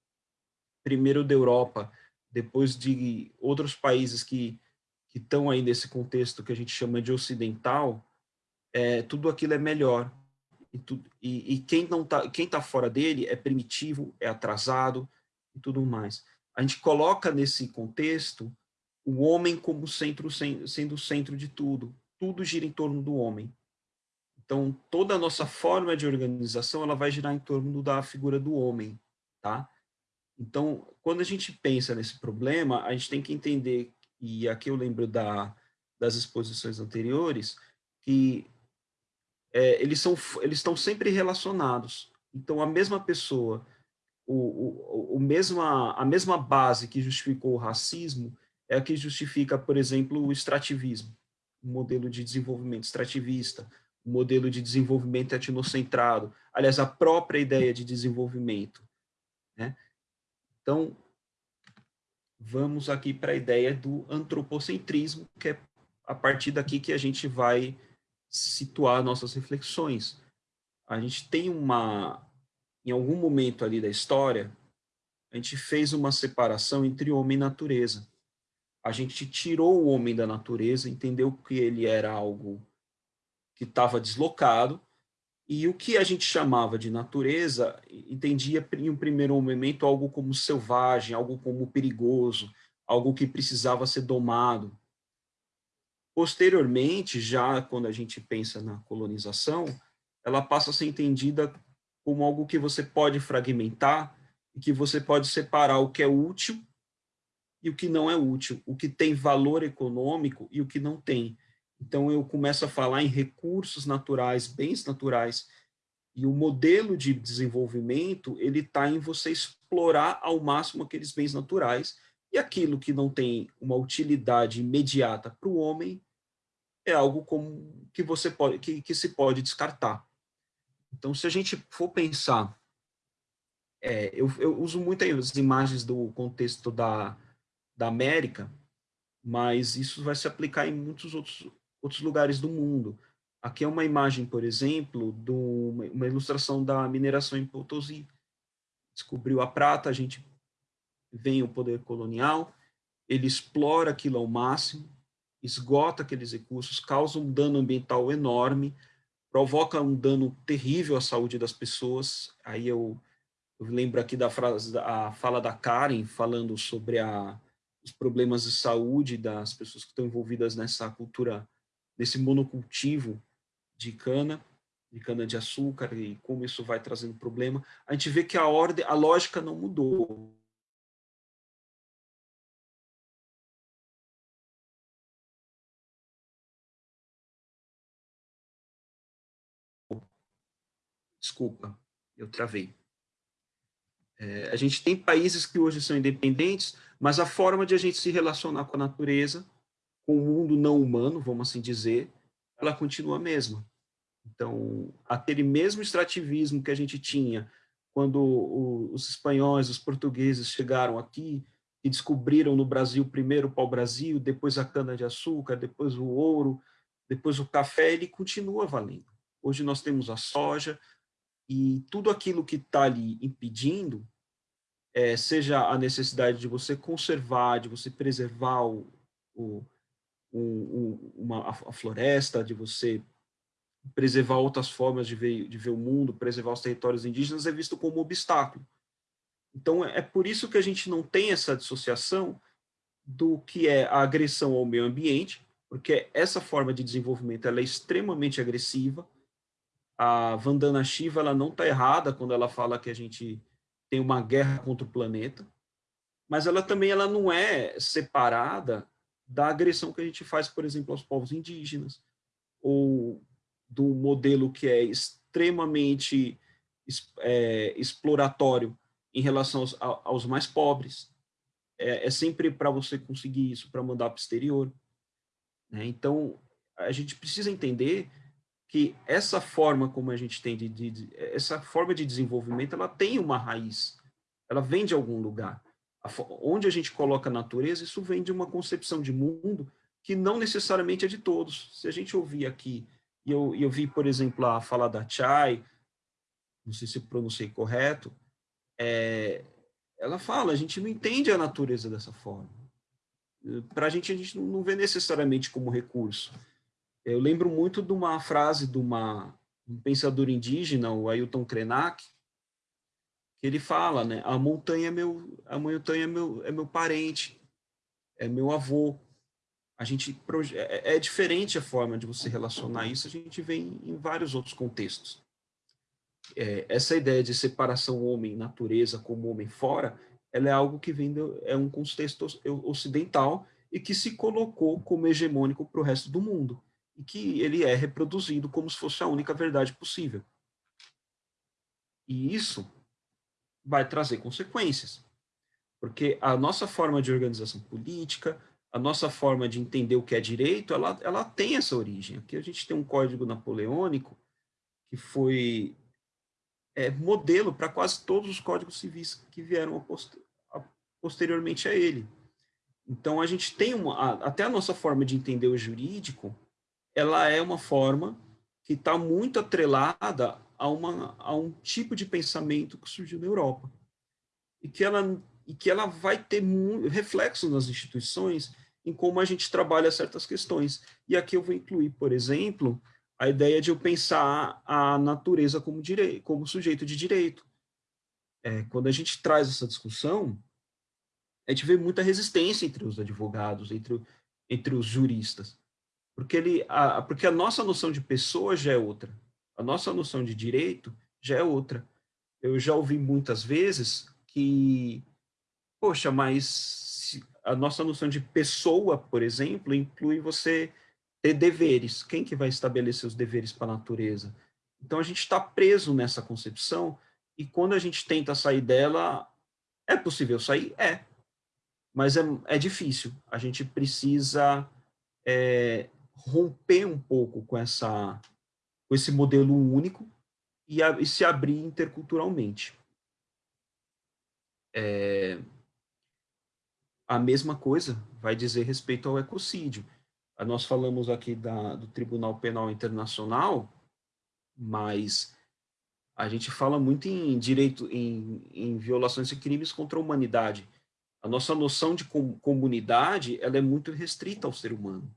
primeiro da Europa, depois de outros países que que estão aí nesse contexto que a gente chama de ocidental, é, tudo aquilo é melhor. E, tu, e, e quem não tá, quem tá fora dele é primitivo, é atrasado e tudo mais. A gente coloca nesse contexto o homem como centro, sendo o centro de tudo. Tudo gira em torno do homem. Então, toda a nossa forma de organização, ela vai girar em torno da figura do homem, tá? Então, quando a gente pensa nesse problema, a gente tem que entender, e aqui eu lembro da, das exposições anteriores, que é, eles, são, eles estão sempre relacionados. Então, a mesma pessoa, o, o, o mesma, a mesma base que justificou o racismo é a que justifica, por exemplo, o extrativismo, o modelo de desenvolvimento extrativista, o modelo de desenvolvimento etnocentrado, aliás, a própria ideia de desenvolvimento. Né? Então, vamos aqui para a ideia do antropocentrismo, que é a partir daqui que a gente vai situar nossas reflexões. A gente tem uma, em algum momento ali da história, a gente fez uma separação entre homem e natureza. A gente tirou o homem da natureza, entendeu que ele era algo que estava deslocado, e o que a gente chamava de natureza, entendia em um primeiro momento algo como selvagem, algo como perigoso, algo que precisava ser domado. Posteriormente, já quando a gente pensa na colonização, ela passa a ser entendida como algo que você pode fragmentar e que você pode separar o que é útil e o que não é útil, o que tem valor econômico e o que não tem. Então, eu começo a falar em recursos naturais, bens naturais, e o modelo de desenvolvimento, ele está em você explorar ao máximo aqueles bens naturais, e aquilo que não tem uma utilidade imediata para o homem, é algo como que você pode que, que se pode descartar. Então, se a gente for pensar, é, eu, eu uso muitas imagens do contexto da, da América, mas isso vai se aplicar em muitos outros, outros lugares do mundo. Aqui é uma imagem, por exemplo, de uma ilustração da mineração em Potosí. Descobriu a prata, a gente vem o poder colonial, ele explora aquilo ao máximo, esgota aqueles recursos, causa um dano ambiental enorme, provoca um dano terrível à saúde das pessoas. Aí eu, eu lembro aqui da frase, fala da Karen falando sobre a, os problemas de saúde das pessoas que estão envolvidas nessa cultura, nesse monocultivo de cana, de cana de açúcar e como isso vai trazendo problema. A gente vê que a ordem, a lógica não mudou. Desculpa, eu travei. É, a gente tem países que hoje são independentes, mas a forma de a gente se relacionar com a natureza, com o mundo não humano, vamos assim dizer, ela continua a mesma. Então, aquele mesmo extrativismo que a gente tinha quando o, os espanhóis, os portugueses chegaram aqui e descobriram no Brasil primeiro o pau-brasil, depois a cana-de-açúcar, depois o ouro, depois o café, ele continua valendo. Hoje nós temos a soja, e tudo aquilo que está ali impedindo, é, seja a necessidade de você conservar, de você preservar o, o, o, uma, a floresta, de você preservar outras formas de ver, de ver o mundo, preservar os territórios indígenas, é visto como obstáculo. Então, é, é por isso que a gente não tem essa dissociação do que é a agressão ao meio ambiente, porque essa forma de desenvolvimento ela é extremamente agressiva, a Vandana Shiva ela não está errada quando ela fala que a gente tem uma guerra contra o planeta, mas ela também ela não é separada da agressão que a gente faz, por exemplo, aos povos indígenas, ou do modelo que é extremamente é, exploratório em relação aos, aos mais pobres. É, é sempre para você conseguir isso, para mandar para o exterior. Né? Então, a gente precisa entender que essa forma como a gente tem de, de, de, essa forma de desenvolvimento, ela tem uma raiz, ela vem de algum lugar. A, onde a gente coloca a natureza, isso vem de uma concepção de mundo que não necessariamente é de todos. Se a gente ouvir aqui, e eu, eu vi, por exemplo, a fala da Chai, não sei se pronunciei correto, é, ela fala, a gente não entende a natureza dessa forma. Para a gente, a gente não vê necessariamente como recurso. Eu lembro muito de uma frase de uma, um pensador indígena, o Ailton Krenak, que ele fala, né, a montanha é meu, a montanha é meu, é meu parente, é meu avô. A gente é, é diferente a forma de você relacionar isso, a gente vê em, em vários outros contextos. É, essa ideia de separação homem-natureza como homem fora, ela é algo que vem do, é um contexto ocidental e que se colocou como hegemônico para o resto do mundo e que ele é reproduzido como se fosse a única verdade possível. E isso vai trazer consequências, porque a nossa forma de organização política, a nossa forma de entender o que é direito, ela, ela tem essa origem. Aqui a gente tem um código napoleônico que foi é, modelo para quase todos os códigos civis que vieram a poster, a, posteriormente a ele. Então, a gente tem uma, a, até a nossa forma de entender o jurídico, ela é uma forma que está muito atrelada a, uma, a um tipo de pensamento que surgiu na Europa. E que ela, e que ela vai ter reflexo nas instituições em como a gente trabalha certas questões. E aqui eu vou incluir, por exemplo, a ideia de eu pensar a natureza como, direito, como sujeito de direito. É, quando a gente traz essa discussão, a gente vê muita resistência entre os advogados, entre, entre os juristas. Porque, ele, a, porque a nossa noção de pessoa já é outra. A nossa noção de direito já é outra. Eu já ouvi muitas vezes que, poxa, mas a nossa noção de pessoa, por exemplo, inclui você ter deveres. Quem que vai estabelecer os deveres para a natureza? Então a gente está preso nessa concepção e quando a gente tenta sair dela, é possível sair? É. Mas é, é difícil. A gente precisa é, romper um pouco com essa com esse modelo único e, a, e se abrir interculturalmente. É, a mesma coisa vai dizer respeito ao ecocídio. Nós falamos aqui da, do Tribunal Penal Internacional, mas a gente fala muito em direito, em, em violações e crimes contra a humanidade. A nossa noção de com, comunidade, ela é muito restrita ao ser humano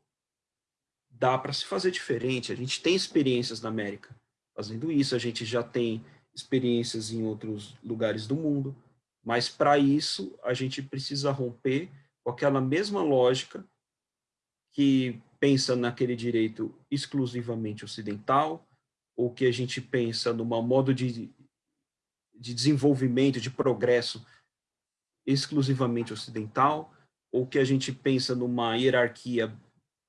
dá para se fazer diferente. A gente tem experiências na América fazendo isso, a gente já tem experiências em outros lugares do mundo, mas para isso a gente precisa romper com aquela mesma lógica que pensa naquele direito exclusivamente ocidental, ou que a gente pensa numa modo de, de desenvolvimento, de progresso exclusivamente ocidental, ou que a gente pensa numa hierarquia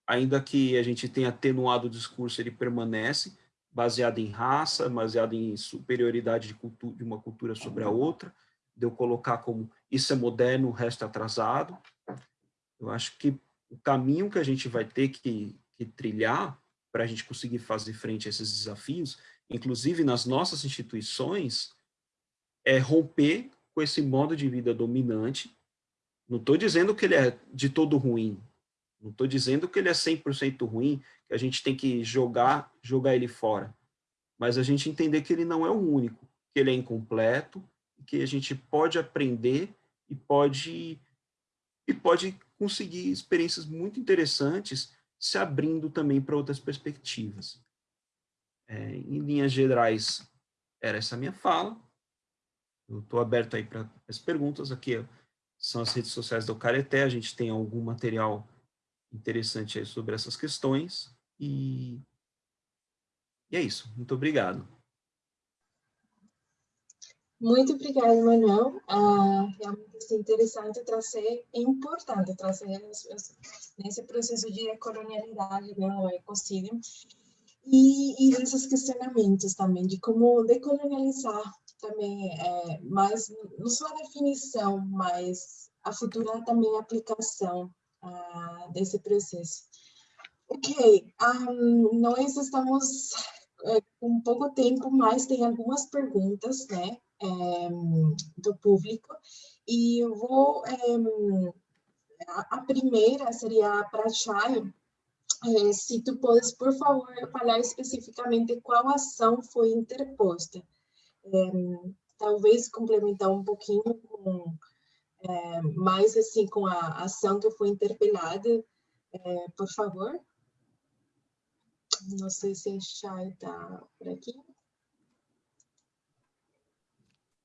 ainda que a gente tenha atenuado o discurso, ele permanece baseado em raça, baseado em superioridade de, cultura, de uma cultura sobre a outra, de eu colocar como isso é moderno, o resto é atrasado. Eu acho que o caminho que a gente vai ter que, que trilhar para a gente conseguir fazer frente a esses desafios, inclusive nas nossas instituições, é romper com esse modo de vida dominante. Não estou dizendo que ele é de todo ruim, não estou dizendo que ele é 100% ruim, que a gente tem que jogar, jogar ele fora. Mas a gente entender que ele não é o único, que ele é incompleto, que a gente pode aprender e pode, e pode conseguir experiências muito interessantes se abrindo também para outras perspectivas. É, em linhas gerais, era essa minha fala. Eu estou aberto aí para as perguntas. Aqui são as redes sociais do Careté, a gente tem algum material interessante aí sobre essas questões. E, e é isso. Muito obrigado. Muito obrigada, Manuel. Ah, realmente é interessante trazer, é importante trazer nesse processo de decolonialidade, né, o ecocídio, e, e desses questionamentos também, de como decolonializar também, é, mais, não só a definição, mas a futura também aplicação desse processo. Ok, um, nós estamos uh, com pouco tempo, mas tem algumas perguntas, né, um, do público, e eu vou, a, a, primeira seria para a Chay, é, se tu podes, por favor, falar especificamente qual ação foi interposta. É, talvez complementar um pouquinho com, é, mais assim, com a ação que foi interpelada, é, por favor. Não sei se a Chay está por aqui.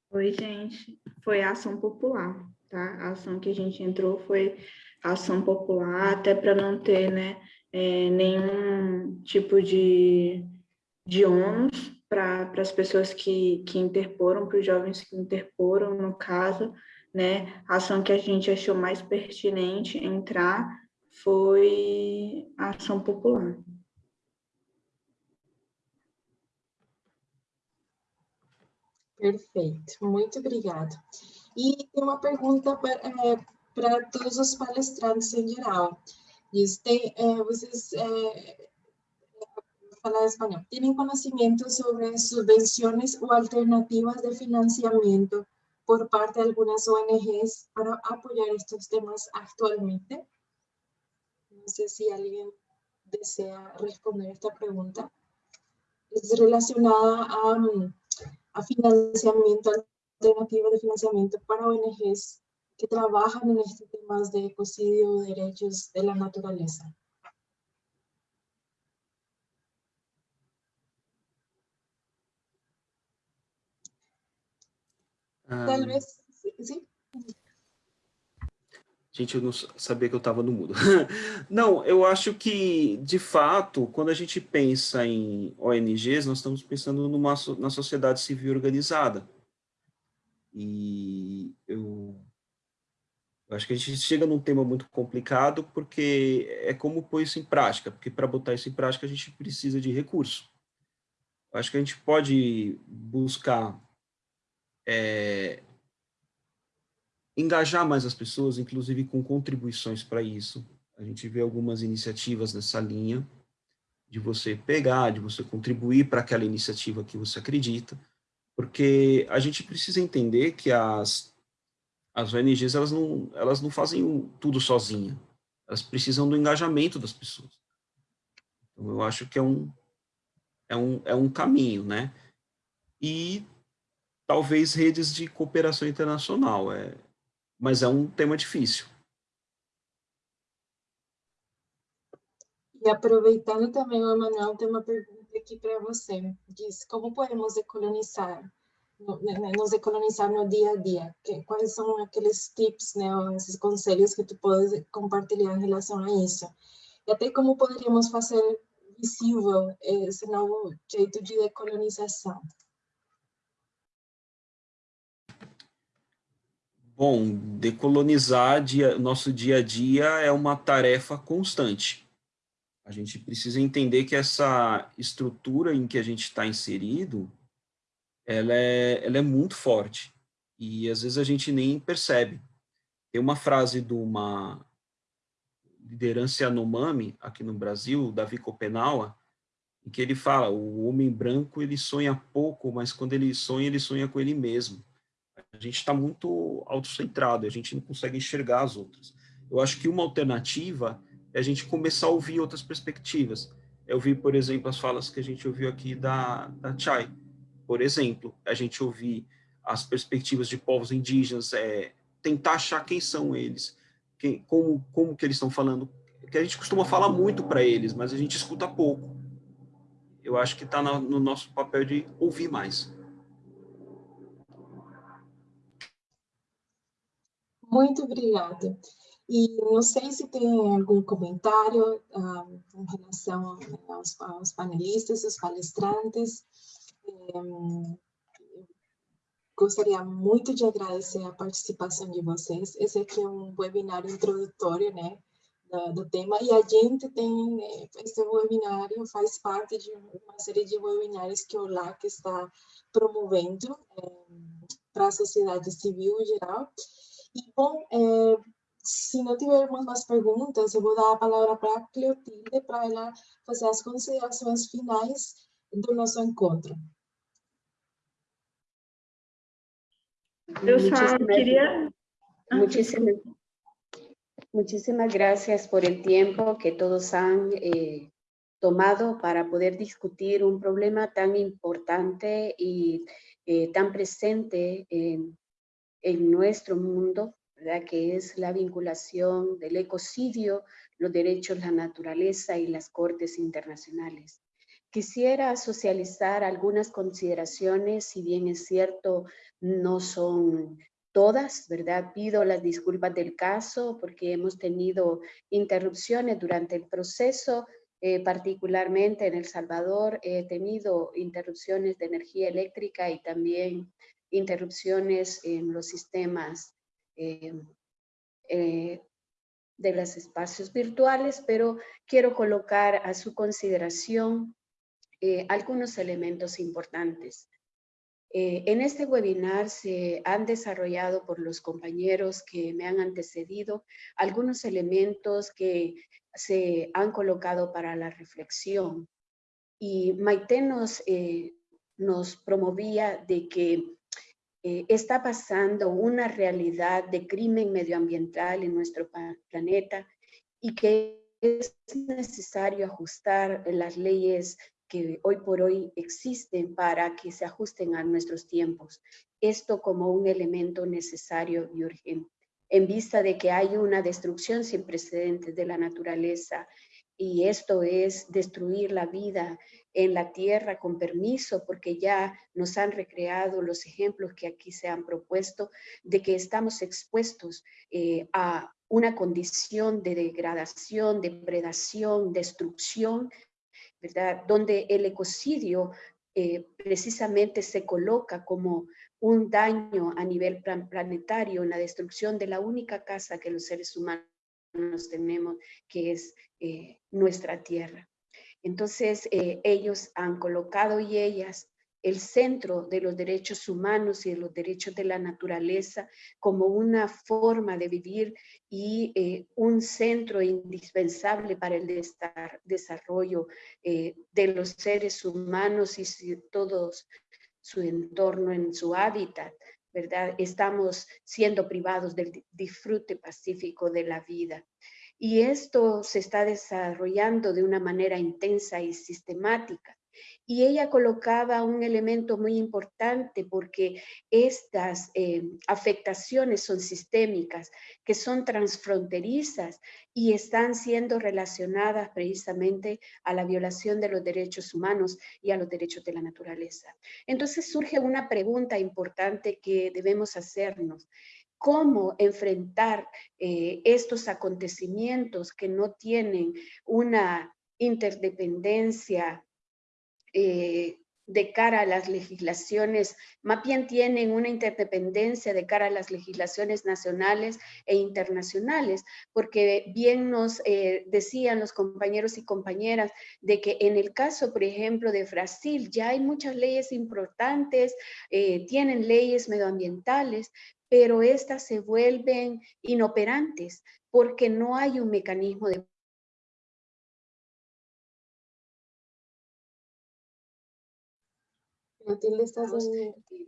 Oi, gente. Foi a ação popular, tá? A ação que a gente entrou foi ação popular, até para não ter, né, é, nenhum tipo de, de ônus para as pessoas que, que interporam, para os jovens que interporam, no caso, né, a ação que a gente achou mais pertinente entrar foi a ação popular. Perfeito, muito obrigada. E tem uma pergunta para, é, para todos os palestrantes em geral. Diz, tem, é, vocês, é, falar espanhol, ¿tienen conocimiento sobre subvenciones o alternativas de financiamiento por parte de algunas ONGs para apoyar estos temas actualmente? No sé si alguien desea responder esta pregunta. Es relacionada a a financiamiento, alternativa de financiamiento para ONGs que trabajan en estos temas de ecocidio, derechos de la naturaleza. Sim? Gente, eu não sabia que eu estava no mudo. <laughs> não, eu acho que, de fato, quando a gente pensa em ONGs, nós estamos pensando numa, na sociedade civil organizada. E eu, eu acho que a gente chega num tema muito complicado, porque é como pôr isso em prática, porque para botar isso em prática a gente precisa de recurso. Eu acho que a gente pode buscar é, engajar mais as pessoas, inclusive com contribuições para isso. A gente vê algumas iniciativas nessa linha, de você pegar, de você contribuir para aquela iniciativa que você acredita, porque a gente precisa entender que as, as ONGs elas não, elas não fazem tudo sozinha, elas precisam do engajamento das pessoas. Então, eu acho que é um, é um, é um caminho, né? E talvez redes de cooperação internacional, é, mas é um tema difícil. E aproveitando também, o Emanuel tem uma pergunta aqui para você. Diz, como podemos decolonizar, né, né, nos decolonizar no dia a dia? Quais são aqueles tips, né, esses conselhos que tu pode compartilhar em relação a isso? E até como poderíamos fazer visível esse novo jeito de decolonização? Bom, decolonizar dia, nosso dia a dia é uma tarefa constante. A gente precisa entender que essa estrutura em que a gente está inserido, ela é, ela é muito forte. E às vezes a gente nem percebe. Tem uma frase de uma liderança Yanomami, aqui no Brasil, Davi Kopenawa, em que ele fala, o homem branco ele sonha pouco, mas quando ele sonha, ele sonha com ele mesmo a gente está muito autocentrado, a gente não consegue enxergar as outras. Eu acho que uma alternativa é a gente começar a ouvir outras perspectivas. Eu vi, por exemplo, as falas que a gente ouviu aqui da, da Chai. Por exemplo, a gente ouvir as perspectivas de povos indígenas, é, tentar achar quem são eles, quem, como, como que eles estão falando, que a gente costuma falar muito para eles, mas a gente escuta pouco. Eu acho que está no, no nosso papel de ouvir mais. Muito obrigada. E não sei se tem algum comentário um, em relação aos, aos, panelistas, aos palestrantes. Um, gostaria muito de agradecer a participação de vocês. Esse aqui é um webinário introdutório, né, do, do tema, e a gente tem, esse webinário faz parte de uma série de webinários que o LAC está promovendo é, para a sociedade civil em geral, e, bom, é, se não tivermos mais perguntas, eu vou dar a palavra para a Cleotilde para ela fazer as considerações finais do nosso encontro. Eu só queria... Muchísimas, muchísimas gracias por el tiempo que todos han eh, tomado para poder discutir un problema tan importante y eh, tan presente en, en nuestro mundo, ¿verdad? que es la vinculación del ecocidio, los derechos, la naturaleza y las cortes internacionales. Quisiera socializar algunas consideraciones, si bien es cierto, no son todas, ¿verdad? Pido las disculpas del caso porque hemos tenido interrupciones durante el proceso, eh, particularmente en El Salvador he tenido interrupciones de energía eléctrica y también interrupciones en los sistemas eh, eh, de los espacios virtuales, pero quiero colocar a su consideración algunos elementos importantes. en este webinar se han desarrollado por los compañeros que me han antecedido algunos elementos que se han colocado para la reflexión. Y Maite nos, nos promovía de que eh, está pasando una realidad de crimen medioambiental en nuestro planeta y que es necesario ajustar las leyes que hoy por hoy existen para que se ajusten a nuestros tiempos. Esto como un elemento necesario y urgente. En vista de que hay una destrucción sin precedentes de la naturaleza y esto es destruir la vida en la tierra con permiso, porque ya nos han recreado los ejemplos que aquí se han propuesto de que estamos expuestos eh, a una condición de degradación, depredación, destrucción, ¿verdad? Donde el ecocidio eh, precisamente se coloca como un daño a nivel planetario en la destrucción de la única casa que los seres humanos tenemos, que es eh, nuestra tierra. Entonces, eh, ellos han colocado y ellas el centro de los derechos humanos y de los derechos de la naturaleza como una forma de vivir y eh, un centro indispensable para el desarrollo de los seres humanos y todo su entorno en su hábitat. Estamos siendo privados del disfrute pacífico de la vida. Y esto se está desarrollando de una manera intensa y sistemática. Y ella colocaba un elemento muy importante porque estas eh, afectaciones son sistémicas, que son transfronterizas y están siendo relacionadas precisamente a la violación de los derechos humanos y a los derechos de la naturaleza. Entonces surge una pregunta importante que debemos hacernos cómo enfrentar eh, estos acontecimientos que no tienen una interdependencia eh, de cara a las legislaciones, más bien tienen una interdependencia de cara a las legislaciones nacionales e internacionales, porque bien nos eh, decían los compañeros y compañeras de que en el caso, por ejemplo, de Brasil, ya hay muchas leyes importantes, tienen leyes medioambientales, pero estas se vuelven inoperantes porque no hay un mecanismo de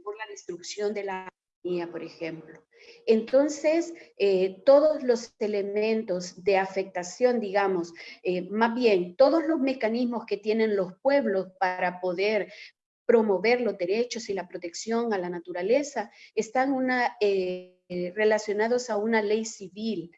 por la destrucción de la por ejemplo. Entonces, eh, todos los elementos de afectación, digamos, eh, más bien, todos los mecanismos que tienen los pueblos para poder promover los derechos y la protección a la naturaleza están una, eh, relacionados a una ley civil,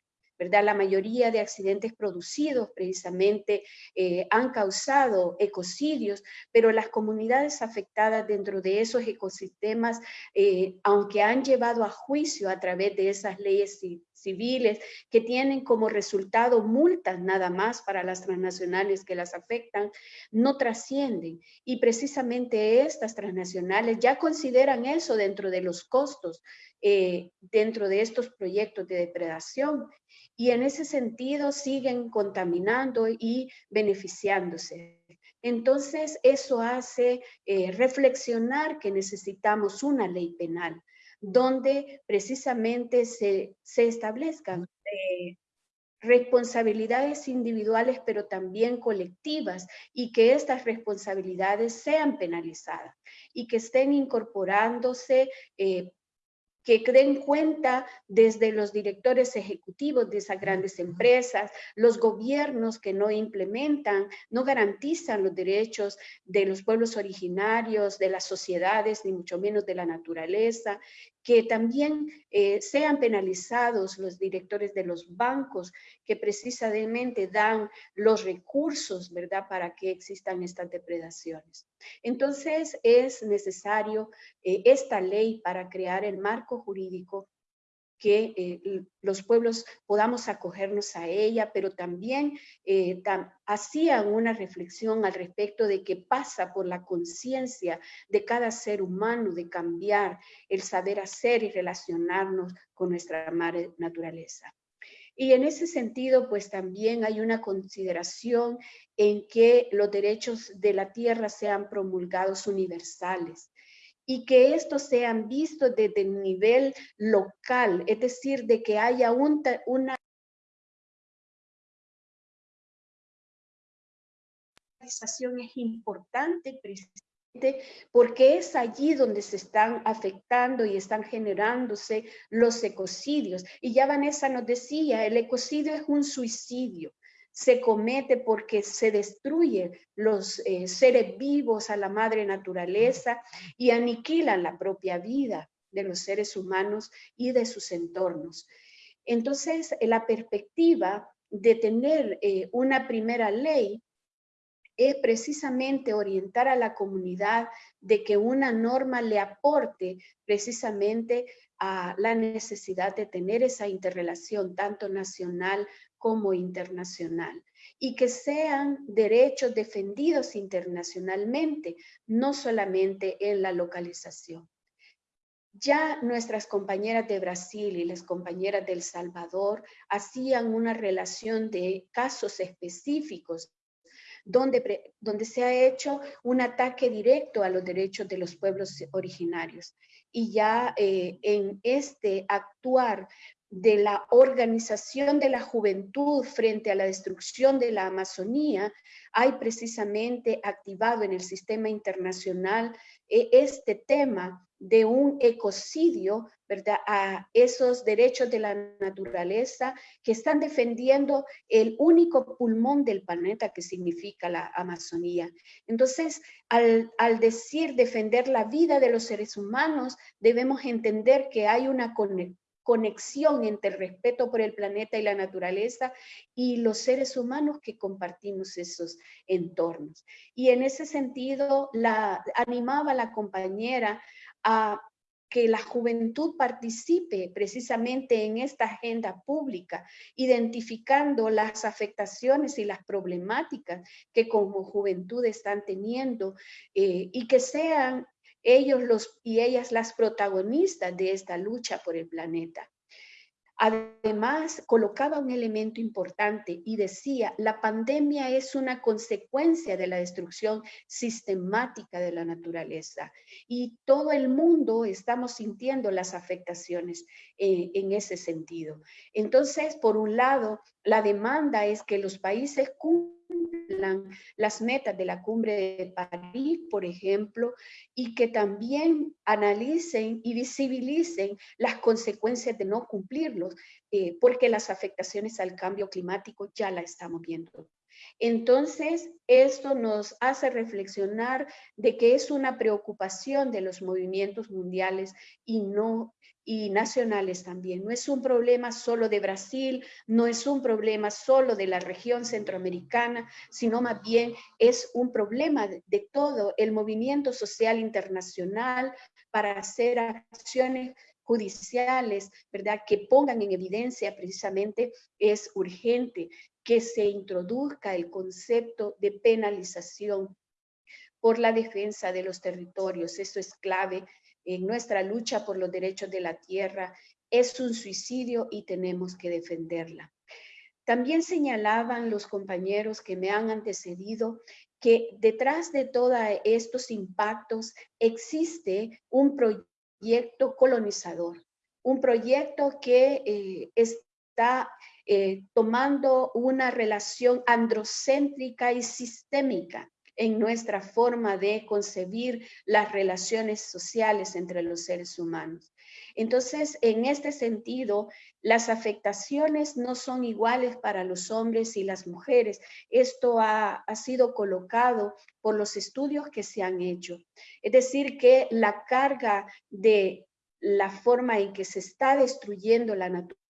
La mayoría de accidentes producidos precisamente eh, han causado ecocidios, pero las comunidades afectadas dentro de esos ecosistemas, eh, aunque han llevado a juicio a través de esas leyes civiles que tienen como resultado multas nada más para las transnacionales que las afectan, no trascienden. Y precisamente estas transnacionales ya consideran eso dentro de los costos, eh, dentro de estos proyectos de depredación y en ese sentido siguen contaminando y beneficiándose. Entonces, eso hace eh, reflexionar que necesitamos una ley penal donde precisamente se, se establezcan eh, responsabilidades individuales, pero también colectivas, y que estas responsabilidades sean penalizadas y que estén incorporándose eh, que den cuenta desde los directores ejecutivos de esas grandes empresas, los gobiernos que no implementan, no garantizan los derechos de los pueblos originarios, de las sociedades, ni mucho menos de la naturaleza, que también eh, sean penalizados los directores de los bancos que precisamente dan los recursos, ¿verdad?, para que existan estas depredaciones. Entonces es necesario eh, esta ley para crear el marco jurídico que eh, los pueblos podamos acogernos a ella, pero también eh, hacían una reflexión al respecto de que pasa por la conciencia de cada ser humano de cambiar el saber hacer y relacionarnos con nuestra madre naturaleza. Y en ese sentido, pues también hay una consideración en que los derechos de la tierra sean promulgados universales y que estos sean vistos desde el nivel local, es decir, de que haya una organización es importante precisamente porque es allí donde se están afectando y están generándose los ecocidios. Y ya Vanessa nos decía, el ecocidio es un suicidio se comete porque se destruyen los eh, seres vivos a la madre naturaleza y aniquilan la propia vida de los seres humanos y de sus entornos. Entonces, la perspectiva de tener eh, una primera ley es precisamente orientar a la comunidad de que una norma le aporte precisamente a la necesidad de tener esa interrelación tanto nacional como internacional y que sean derechos defendidos internacionalmente, no solamente en la localización. Ya nuestras compañeras de Brasil y las compañeras del Salvador hacían una relación de casos específicos donde, donde se ha hecho un ataque directo a los derechos de los pueblos originarios. Y ya eh, en este actuar de la organización de la juventud frente a la destrucción de la Amazonía, hay precisamente activado en el sistema internacional eh, este tema de un ecocidio, ¿verdad? A esos derechos de la naturaleza que están defendiendo el único pulmón del planeta que significa la Amazonía. Entonces, al, al decir defender la vida de los seres humanos, debemos entender que hay una conexión entre el respeto por el planeta y la naturaleza y los seres humanos que compartimos esos entornos. Y en ese sentido, la, animaba a la compañera a que la juventud participe precisamente en esta agenda pública, identificando las afectaciones y las problemáticas que como juventud están teniendo eh, y que sean ellos los, y ellas las protagonistas de esta lucha por el planeta. Además, colocaba un elemento importante y decía, la pandemia es una consecuencia de la destrucción sistemática de la naturaleza y todo el mundo estamos sintiendo las afectaciones eh, en ese sentido. Entonces, por un lado, la demanda es que los países cumplan las metas de la cumbre de París, por ejemplo, y que también analicen y visibilicen las consecuencias de no cumplirlos, eh, porque las afectaciones al cambio climático ya la estamos viendo. Entonces, esto nos hace reflexionar de que es una preocupación de los movimientos mundiales y no y nacionales también. No es un problema solo de Brasil, no es un problema solo de la región centroamericana, sino más bien es un problema de, todo el movimiento social internacional para hacer acciones judiciales, ¿verdad? Que pongan en evidencia precisamente es urgente que se introduzca el concepto de penalización por la defensa de los territorios. Eso es clave en nuestra lucha por los derechos de la tierra es un suicidio y tenemos que defenderla. También señalaban los compañeros que me han antecedido que detrás de todos estos impactos existe un proyecto colonizador, un proyecto que eh, está eh, tomando una relación androcéntrica y sistémica en nuestra forma de concebir las relaciones sociales entre los seres humanos. Entonces, en este sentido, las afectaciones no son iguales para los hombres y las mujeres. Esto ha, sido colocado por los estudios que se han hecho. Es decir, que la carga de la forma en que se está destruyendo la naturaleza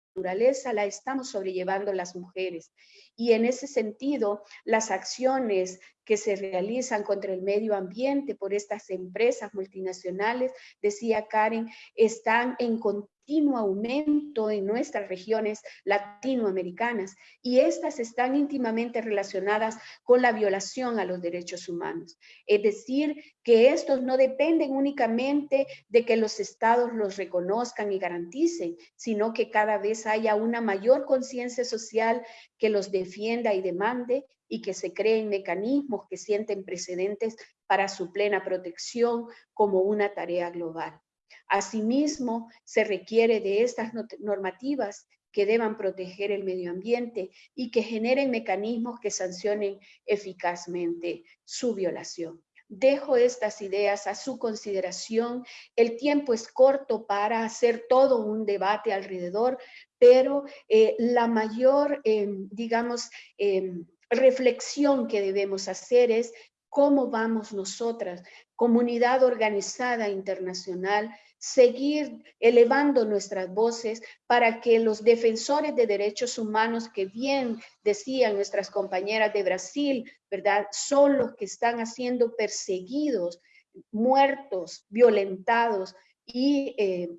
la estamos sobrellevando las mujeres. Y en ese sentido, las acciones que se realizan contra el medio ambiente por estas empresas multinacionales, decía Karen, están en continuo aumento en nuestras regiones latinoamericanas y estas están íntimamente relacionadas con la violación a los derechos humanos. Es decir, que estos no dependen únicamente de que los estados los reconozcan y garanticen, sino que cada vez haya una mayor conciencia social que los defienda y demande y que se creen mecanismos que sienten precedentes para su plena protección como una tarea global. Asimismo, se requiere de estas normativas que deban proteger el medio ambiente y que generen mecanismos que sancionen eficazmente su violación. Dejo estas ideas a su consideración. El tiempo es corto para hacer todo un debate alrededor, pero eh, la mayor, em, digamos, em, reflexión que debemos hacer es cómo vamos nosotras, comunidad organizada internacional, seguir elevando nuestras voces para que los defensores de derechos humanos que bien decían nuestras compañeras de Brasil, ¿verdad? Son los que están siendo perseguidos, muertos, violentados y eh,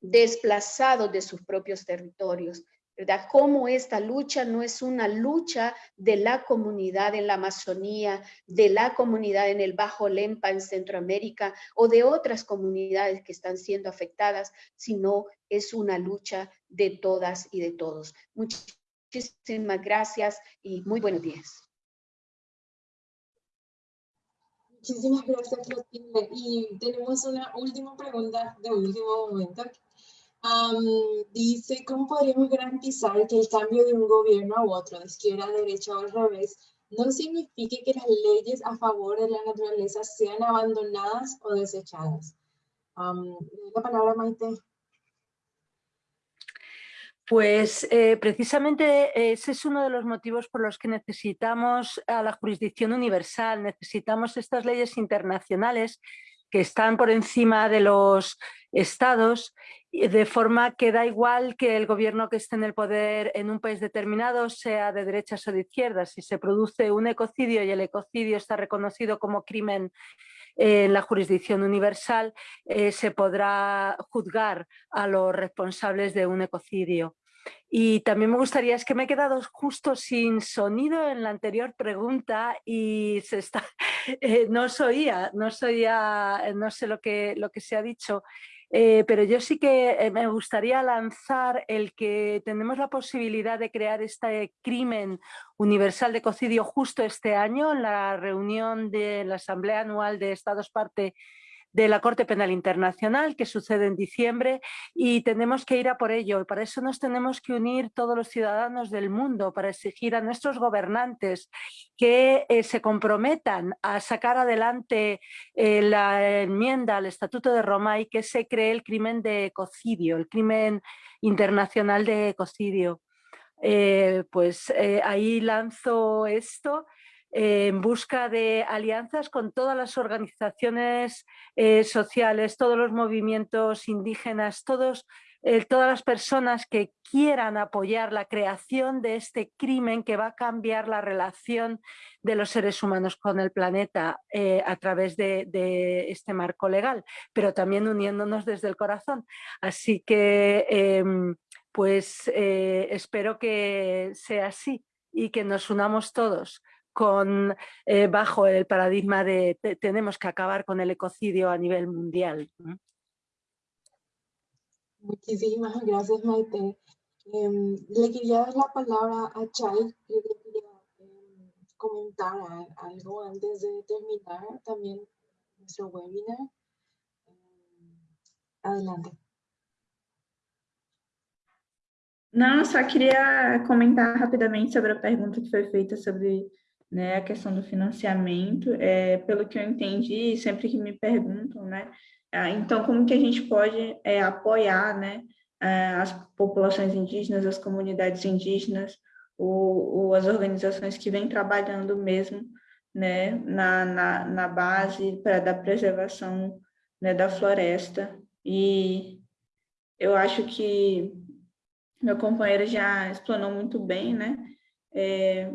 desplazados de sus propios territorios. ¿Verdad? Cómo esta lucha no es una lucha de la comunidad en la Amazonía, de la comunidad en el Bajo Lempa en Centroamérica o de otras comunidades que están siendo afectadas, sino es una lucha de todas y de todos. Muchísimas gracias y muy buenos días. Muchísimas gracias, Clotilde. Y tenemos una última pregunta de último momento dice, ¿cómo podríamos garantizar que el cambio de un gobierno a otro, de izquierda a derecha o al revés, no signifique que las leyes a favor de la naturaleza sean abandonadas o desechadas? la palabra, Maite. Pues eh, precisamente ese es uno de los motivos por los que necesitamos a la jurisdicción universal, necesitamos estas leyes internacionales que están por encima de los estados, de forma que da igual que el gobierno que esté en el poder en un país determinado sea de derechas o de izquierdas. Si se produce un ecocidio y el ecocidio está reconocido como crimen en la jurisdicción universal, eh, se podrá juzgar a los responsables de un ecocidio. Y también me gustaría, es que me he quedado justo sin sonido en la anterior pregunta y se está, <laughs> eh, no os oía, no oía, no sé lo que, lo que se ha dicho, eh, pero yo sí que eh, me gustaría lanzar el que tenemos la posibilidad de crear este crimen universal de cocidio justo este año en la reunión de la Asamblea Anual de Estados Parte de la Corte Penal Internacional que sucede en diciembre y tenemos que ir a por ello. Y para eso nos tenemos que unir todos los ciudadanos del mundo para exigir a nuestros gobernantes que eh, se comprometan a sacar adelante eh, la enmienda al Estatuto de Roma y que se cree el crimen de ecocidio, el crimen internacional de ecocidio. Eh, pues ahí lanzo esto en busca de alianzas con todas las organizaciones eh, sociales, todos los movimientos indígenas, todos, eh, todas las personas que quieran apoyar la creación de este crimen que va a cambiar la relación de los seres humanos con el planeta eh, a través de, de, este marco legal, pero también uniéndonos desde el corazón. Así que em, pues espero que sea así y que nos unamos todos con, eh, bajo el paradigma de tenemos que acabar con el ecocidio a nivel mundial. Muchísimas <laughs> gracias, Maite. Em, le quería dar la palabra a Chay, le quería em, comentar algo antes de terminar también nuestro webinar. Em, adelante. Não, só queria comentar rapidamente sobre a pergunta que foi feita sobre né, a questão do financiamento. É, pelo que eu entendi, sempre que me perguntam, né, ah, então como que a gente pode é, apoiar né, as populações indígenas, as comunidades indígenas, ou, ou as organizações que vêm trabalhando mesmo né, na, na, na base pra, da preservação né, da floresta. E eu acho que meu companheiro já explanou muito bem, né? É,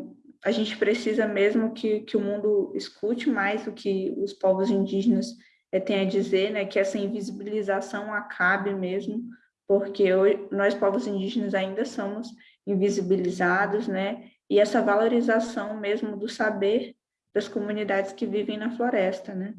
a gente precisa mesmo que, que o mundo escute mais o que os povos indígenas é, têm a dizer, né? Que essa invisibilização acabe mesmo, porque nós, povos indígenas, ainda somos invisibilizados, né? E essa valorização mesmo do saber das comunidades que vivem na floresta, né?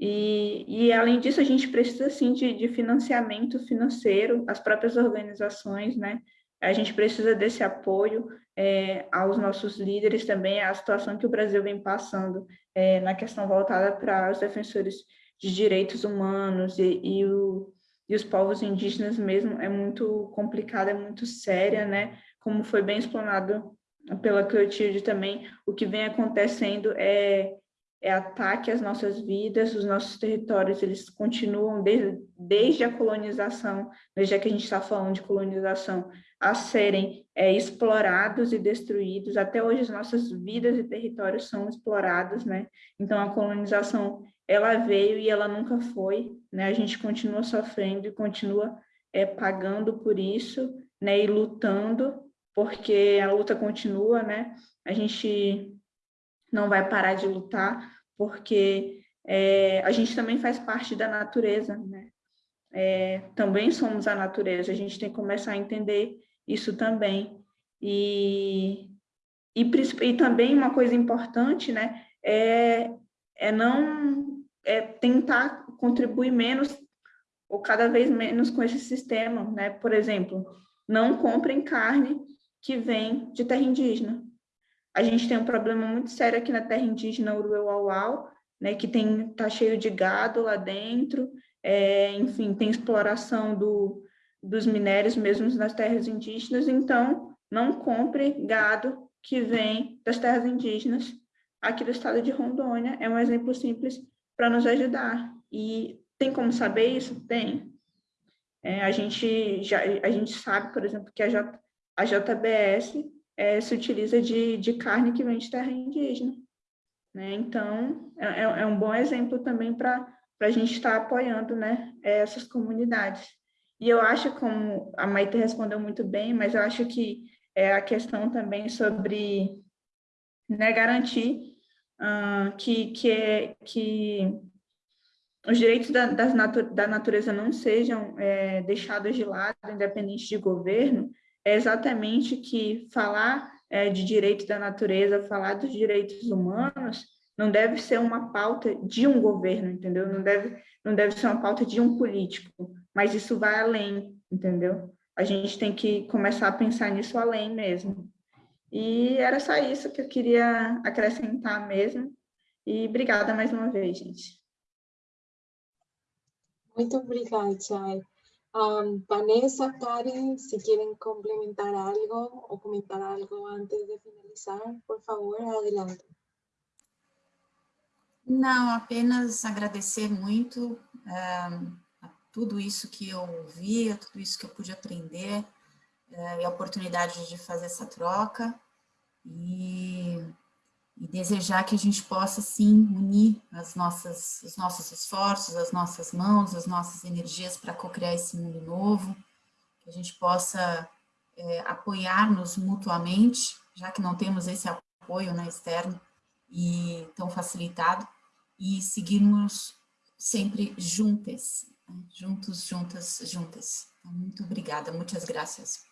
E, e além disso, a gente precisa, sim, de, de financiamento financeiro, as próprias organizações, né? A gente precisa desse apoio é, aos nossos líderes também, a situação que o Brasil vem passando é, na questão voltada para os defensores de direitos humanos e, e, o, e os povos indígenas mesmo é muito complicada, é muito séria, né? Como foi bem explanado pela Clotilde também, o que vem acontecendo é, é ataque às nossas vidas, os nossos territórios, eles continuam desde, desde a colonização, já que a gente está falando de colonização, a serem é, explorados e destruídos. Até hoje as nossas vidas e territórios são explorados, né? Então a colonização ela veio e ela nunca foi, né? A gente continua sofrendo e continua é, pagando por isso, né? E lutando porque a luta continua, né? A gente não vai parar de lutar, porque é, a gente também faz parte da natureza, né? É, também somos a natureza, a gente tem que começar a entender isso também. E, e, e também uma coisa importante, né, é, é não é tentar contribuir menos ou cada vez menos com esse sistema, né? Por exemplo, não comprem carne que vem de terra indígena. A gente tem um problema muito sério aqui na terra indígena Uruauau, né, que tem tá cheio de gado lá dentro, é, enfim, tem exploração do, dos minérios mesmo nas terras indígenas, então não compre gado que vem das terras indígenas aqui do estado de Rondônia, é um exemplo simples para nos ajudar. E tem como saber isso? Tem. É, a, gente já, a gente sabe, por exemplo, que a J, a JBS é, se utiliza de, de carne que vem de terra indígena. Né? Então, é, é, é um bom exemplo também para a gente estar tá apoiando né, essas comunidades. E eu acho, como a Maite respondeu muito bem, mas eu acho que é a questão também sobre né, garantir uh, que, que, que os direitos da, natu da natureza não sejam é, deixados de lado, independente de governo, é exatamente que falar é, de direito da natureza, falar dos direitos humanos, não deve ser uma pauta de um governo, entendeu? Não deve, não deve ser uma pauta de um político, mas isso vai além, entendeu? A gente tem que começar a pensar nisso além mesmo. E era só isso que eu queria acrescentar mesmo. E obrigada mais uma vez, gente. Muito obrigada, Chay. Um, Vanessa, Karen, si quieren complementar algo o comentar algo antes de finalizar, por favor, adelante. Não, apenas agradecer muito um, tudo isso que eu ouvi, a tudo isso que eu pude aprender, uh, e a oportunidade de fazer essa troca, e e desejar que a gente possa, sim, unir as nossas, os nossos esforços, as nossas mãos, as nossas energias para co-criar esse mundo novo, que a gente possa é, apoiar-nos mutuamente, já que não temos esse apoio né, externo e tão facilitado, e seguirmos sempre juntas, juntos, juntas, juntas. Muito obrigada, muitas graças.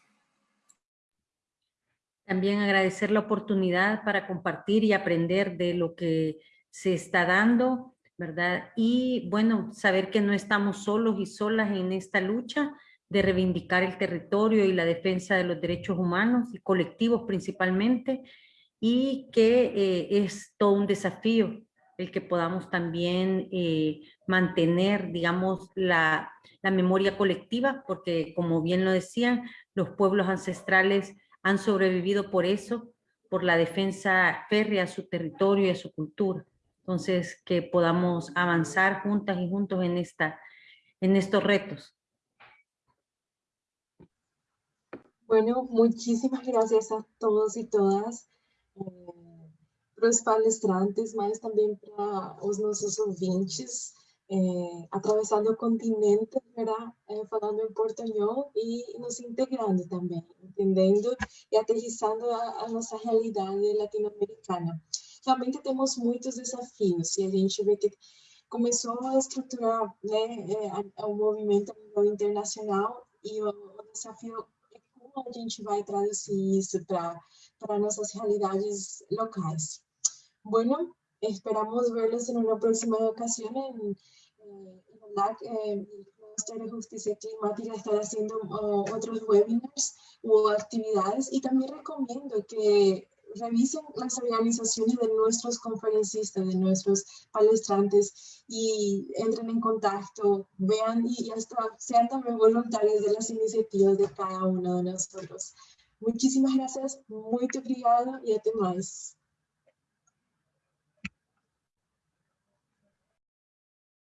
También agradecer la oportunidad para compartir y aprender de lo que se está dando, ¿verdad? Y bueno, saber que no estamos solos y solas en esta lucha de reivindicar el territorio y la defensa de los derechos humanos y colectivos principalmente, y que eh, es todo un desafío el que podamos también eh, mantener, digamos, la, la memoria colectiva, porque como bien lo decían, los pueblos ancestrales han sobrevivido por eso, por la defensa férrea a su territorio y a su cultura. Entonces, que podamos avanzar juntas y juntos en, esta, en estos retos. Bueno, muchísimas gracias a todos y todas, eh, los palestrantes, mas también para los nuestros ouvintes, eh, atravessando continentes, ¿verdad? Eh, falando em portunhol e nos integrando também, entendendo e aterrissando a, a nossa realidade latino-americana realmente temos muitos desafios e a gente vê que começou a estruturar né, é, o movimento internacional e o, o desafio é como a gente vai traduzir isso para para nossas realidades locais. Bueno, esperamos verlos en una próxima ocasión en, en la eh, de Justicia Climática estar haciendo uh, otros webinars u actividades y también recomiendo que revisen las organizaciones de nuestros conferencistas, de nuestros palestrantes y entren en contacto, vean y, hasta sean también voluntarios de las iniciativas de cada uno de nosotros. Muchísimas gracias, muy obrigado y hasta más.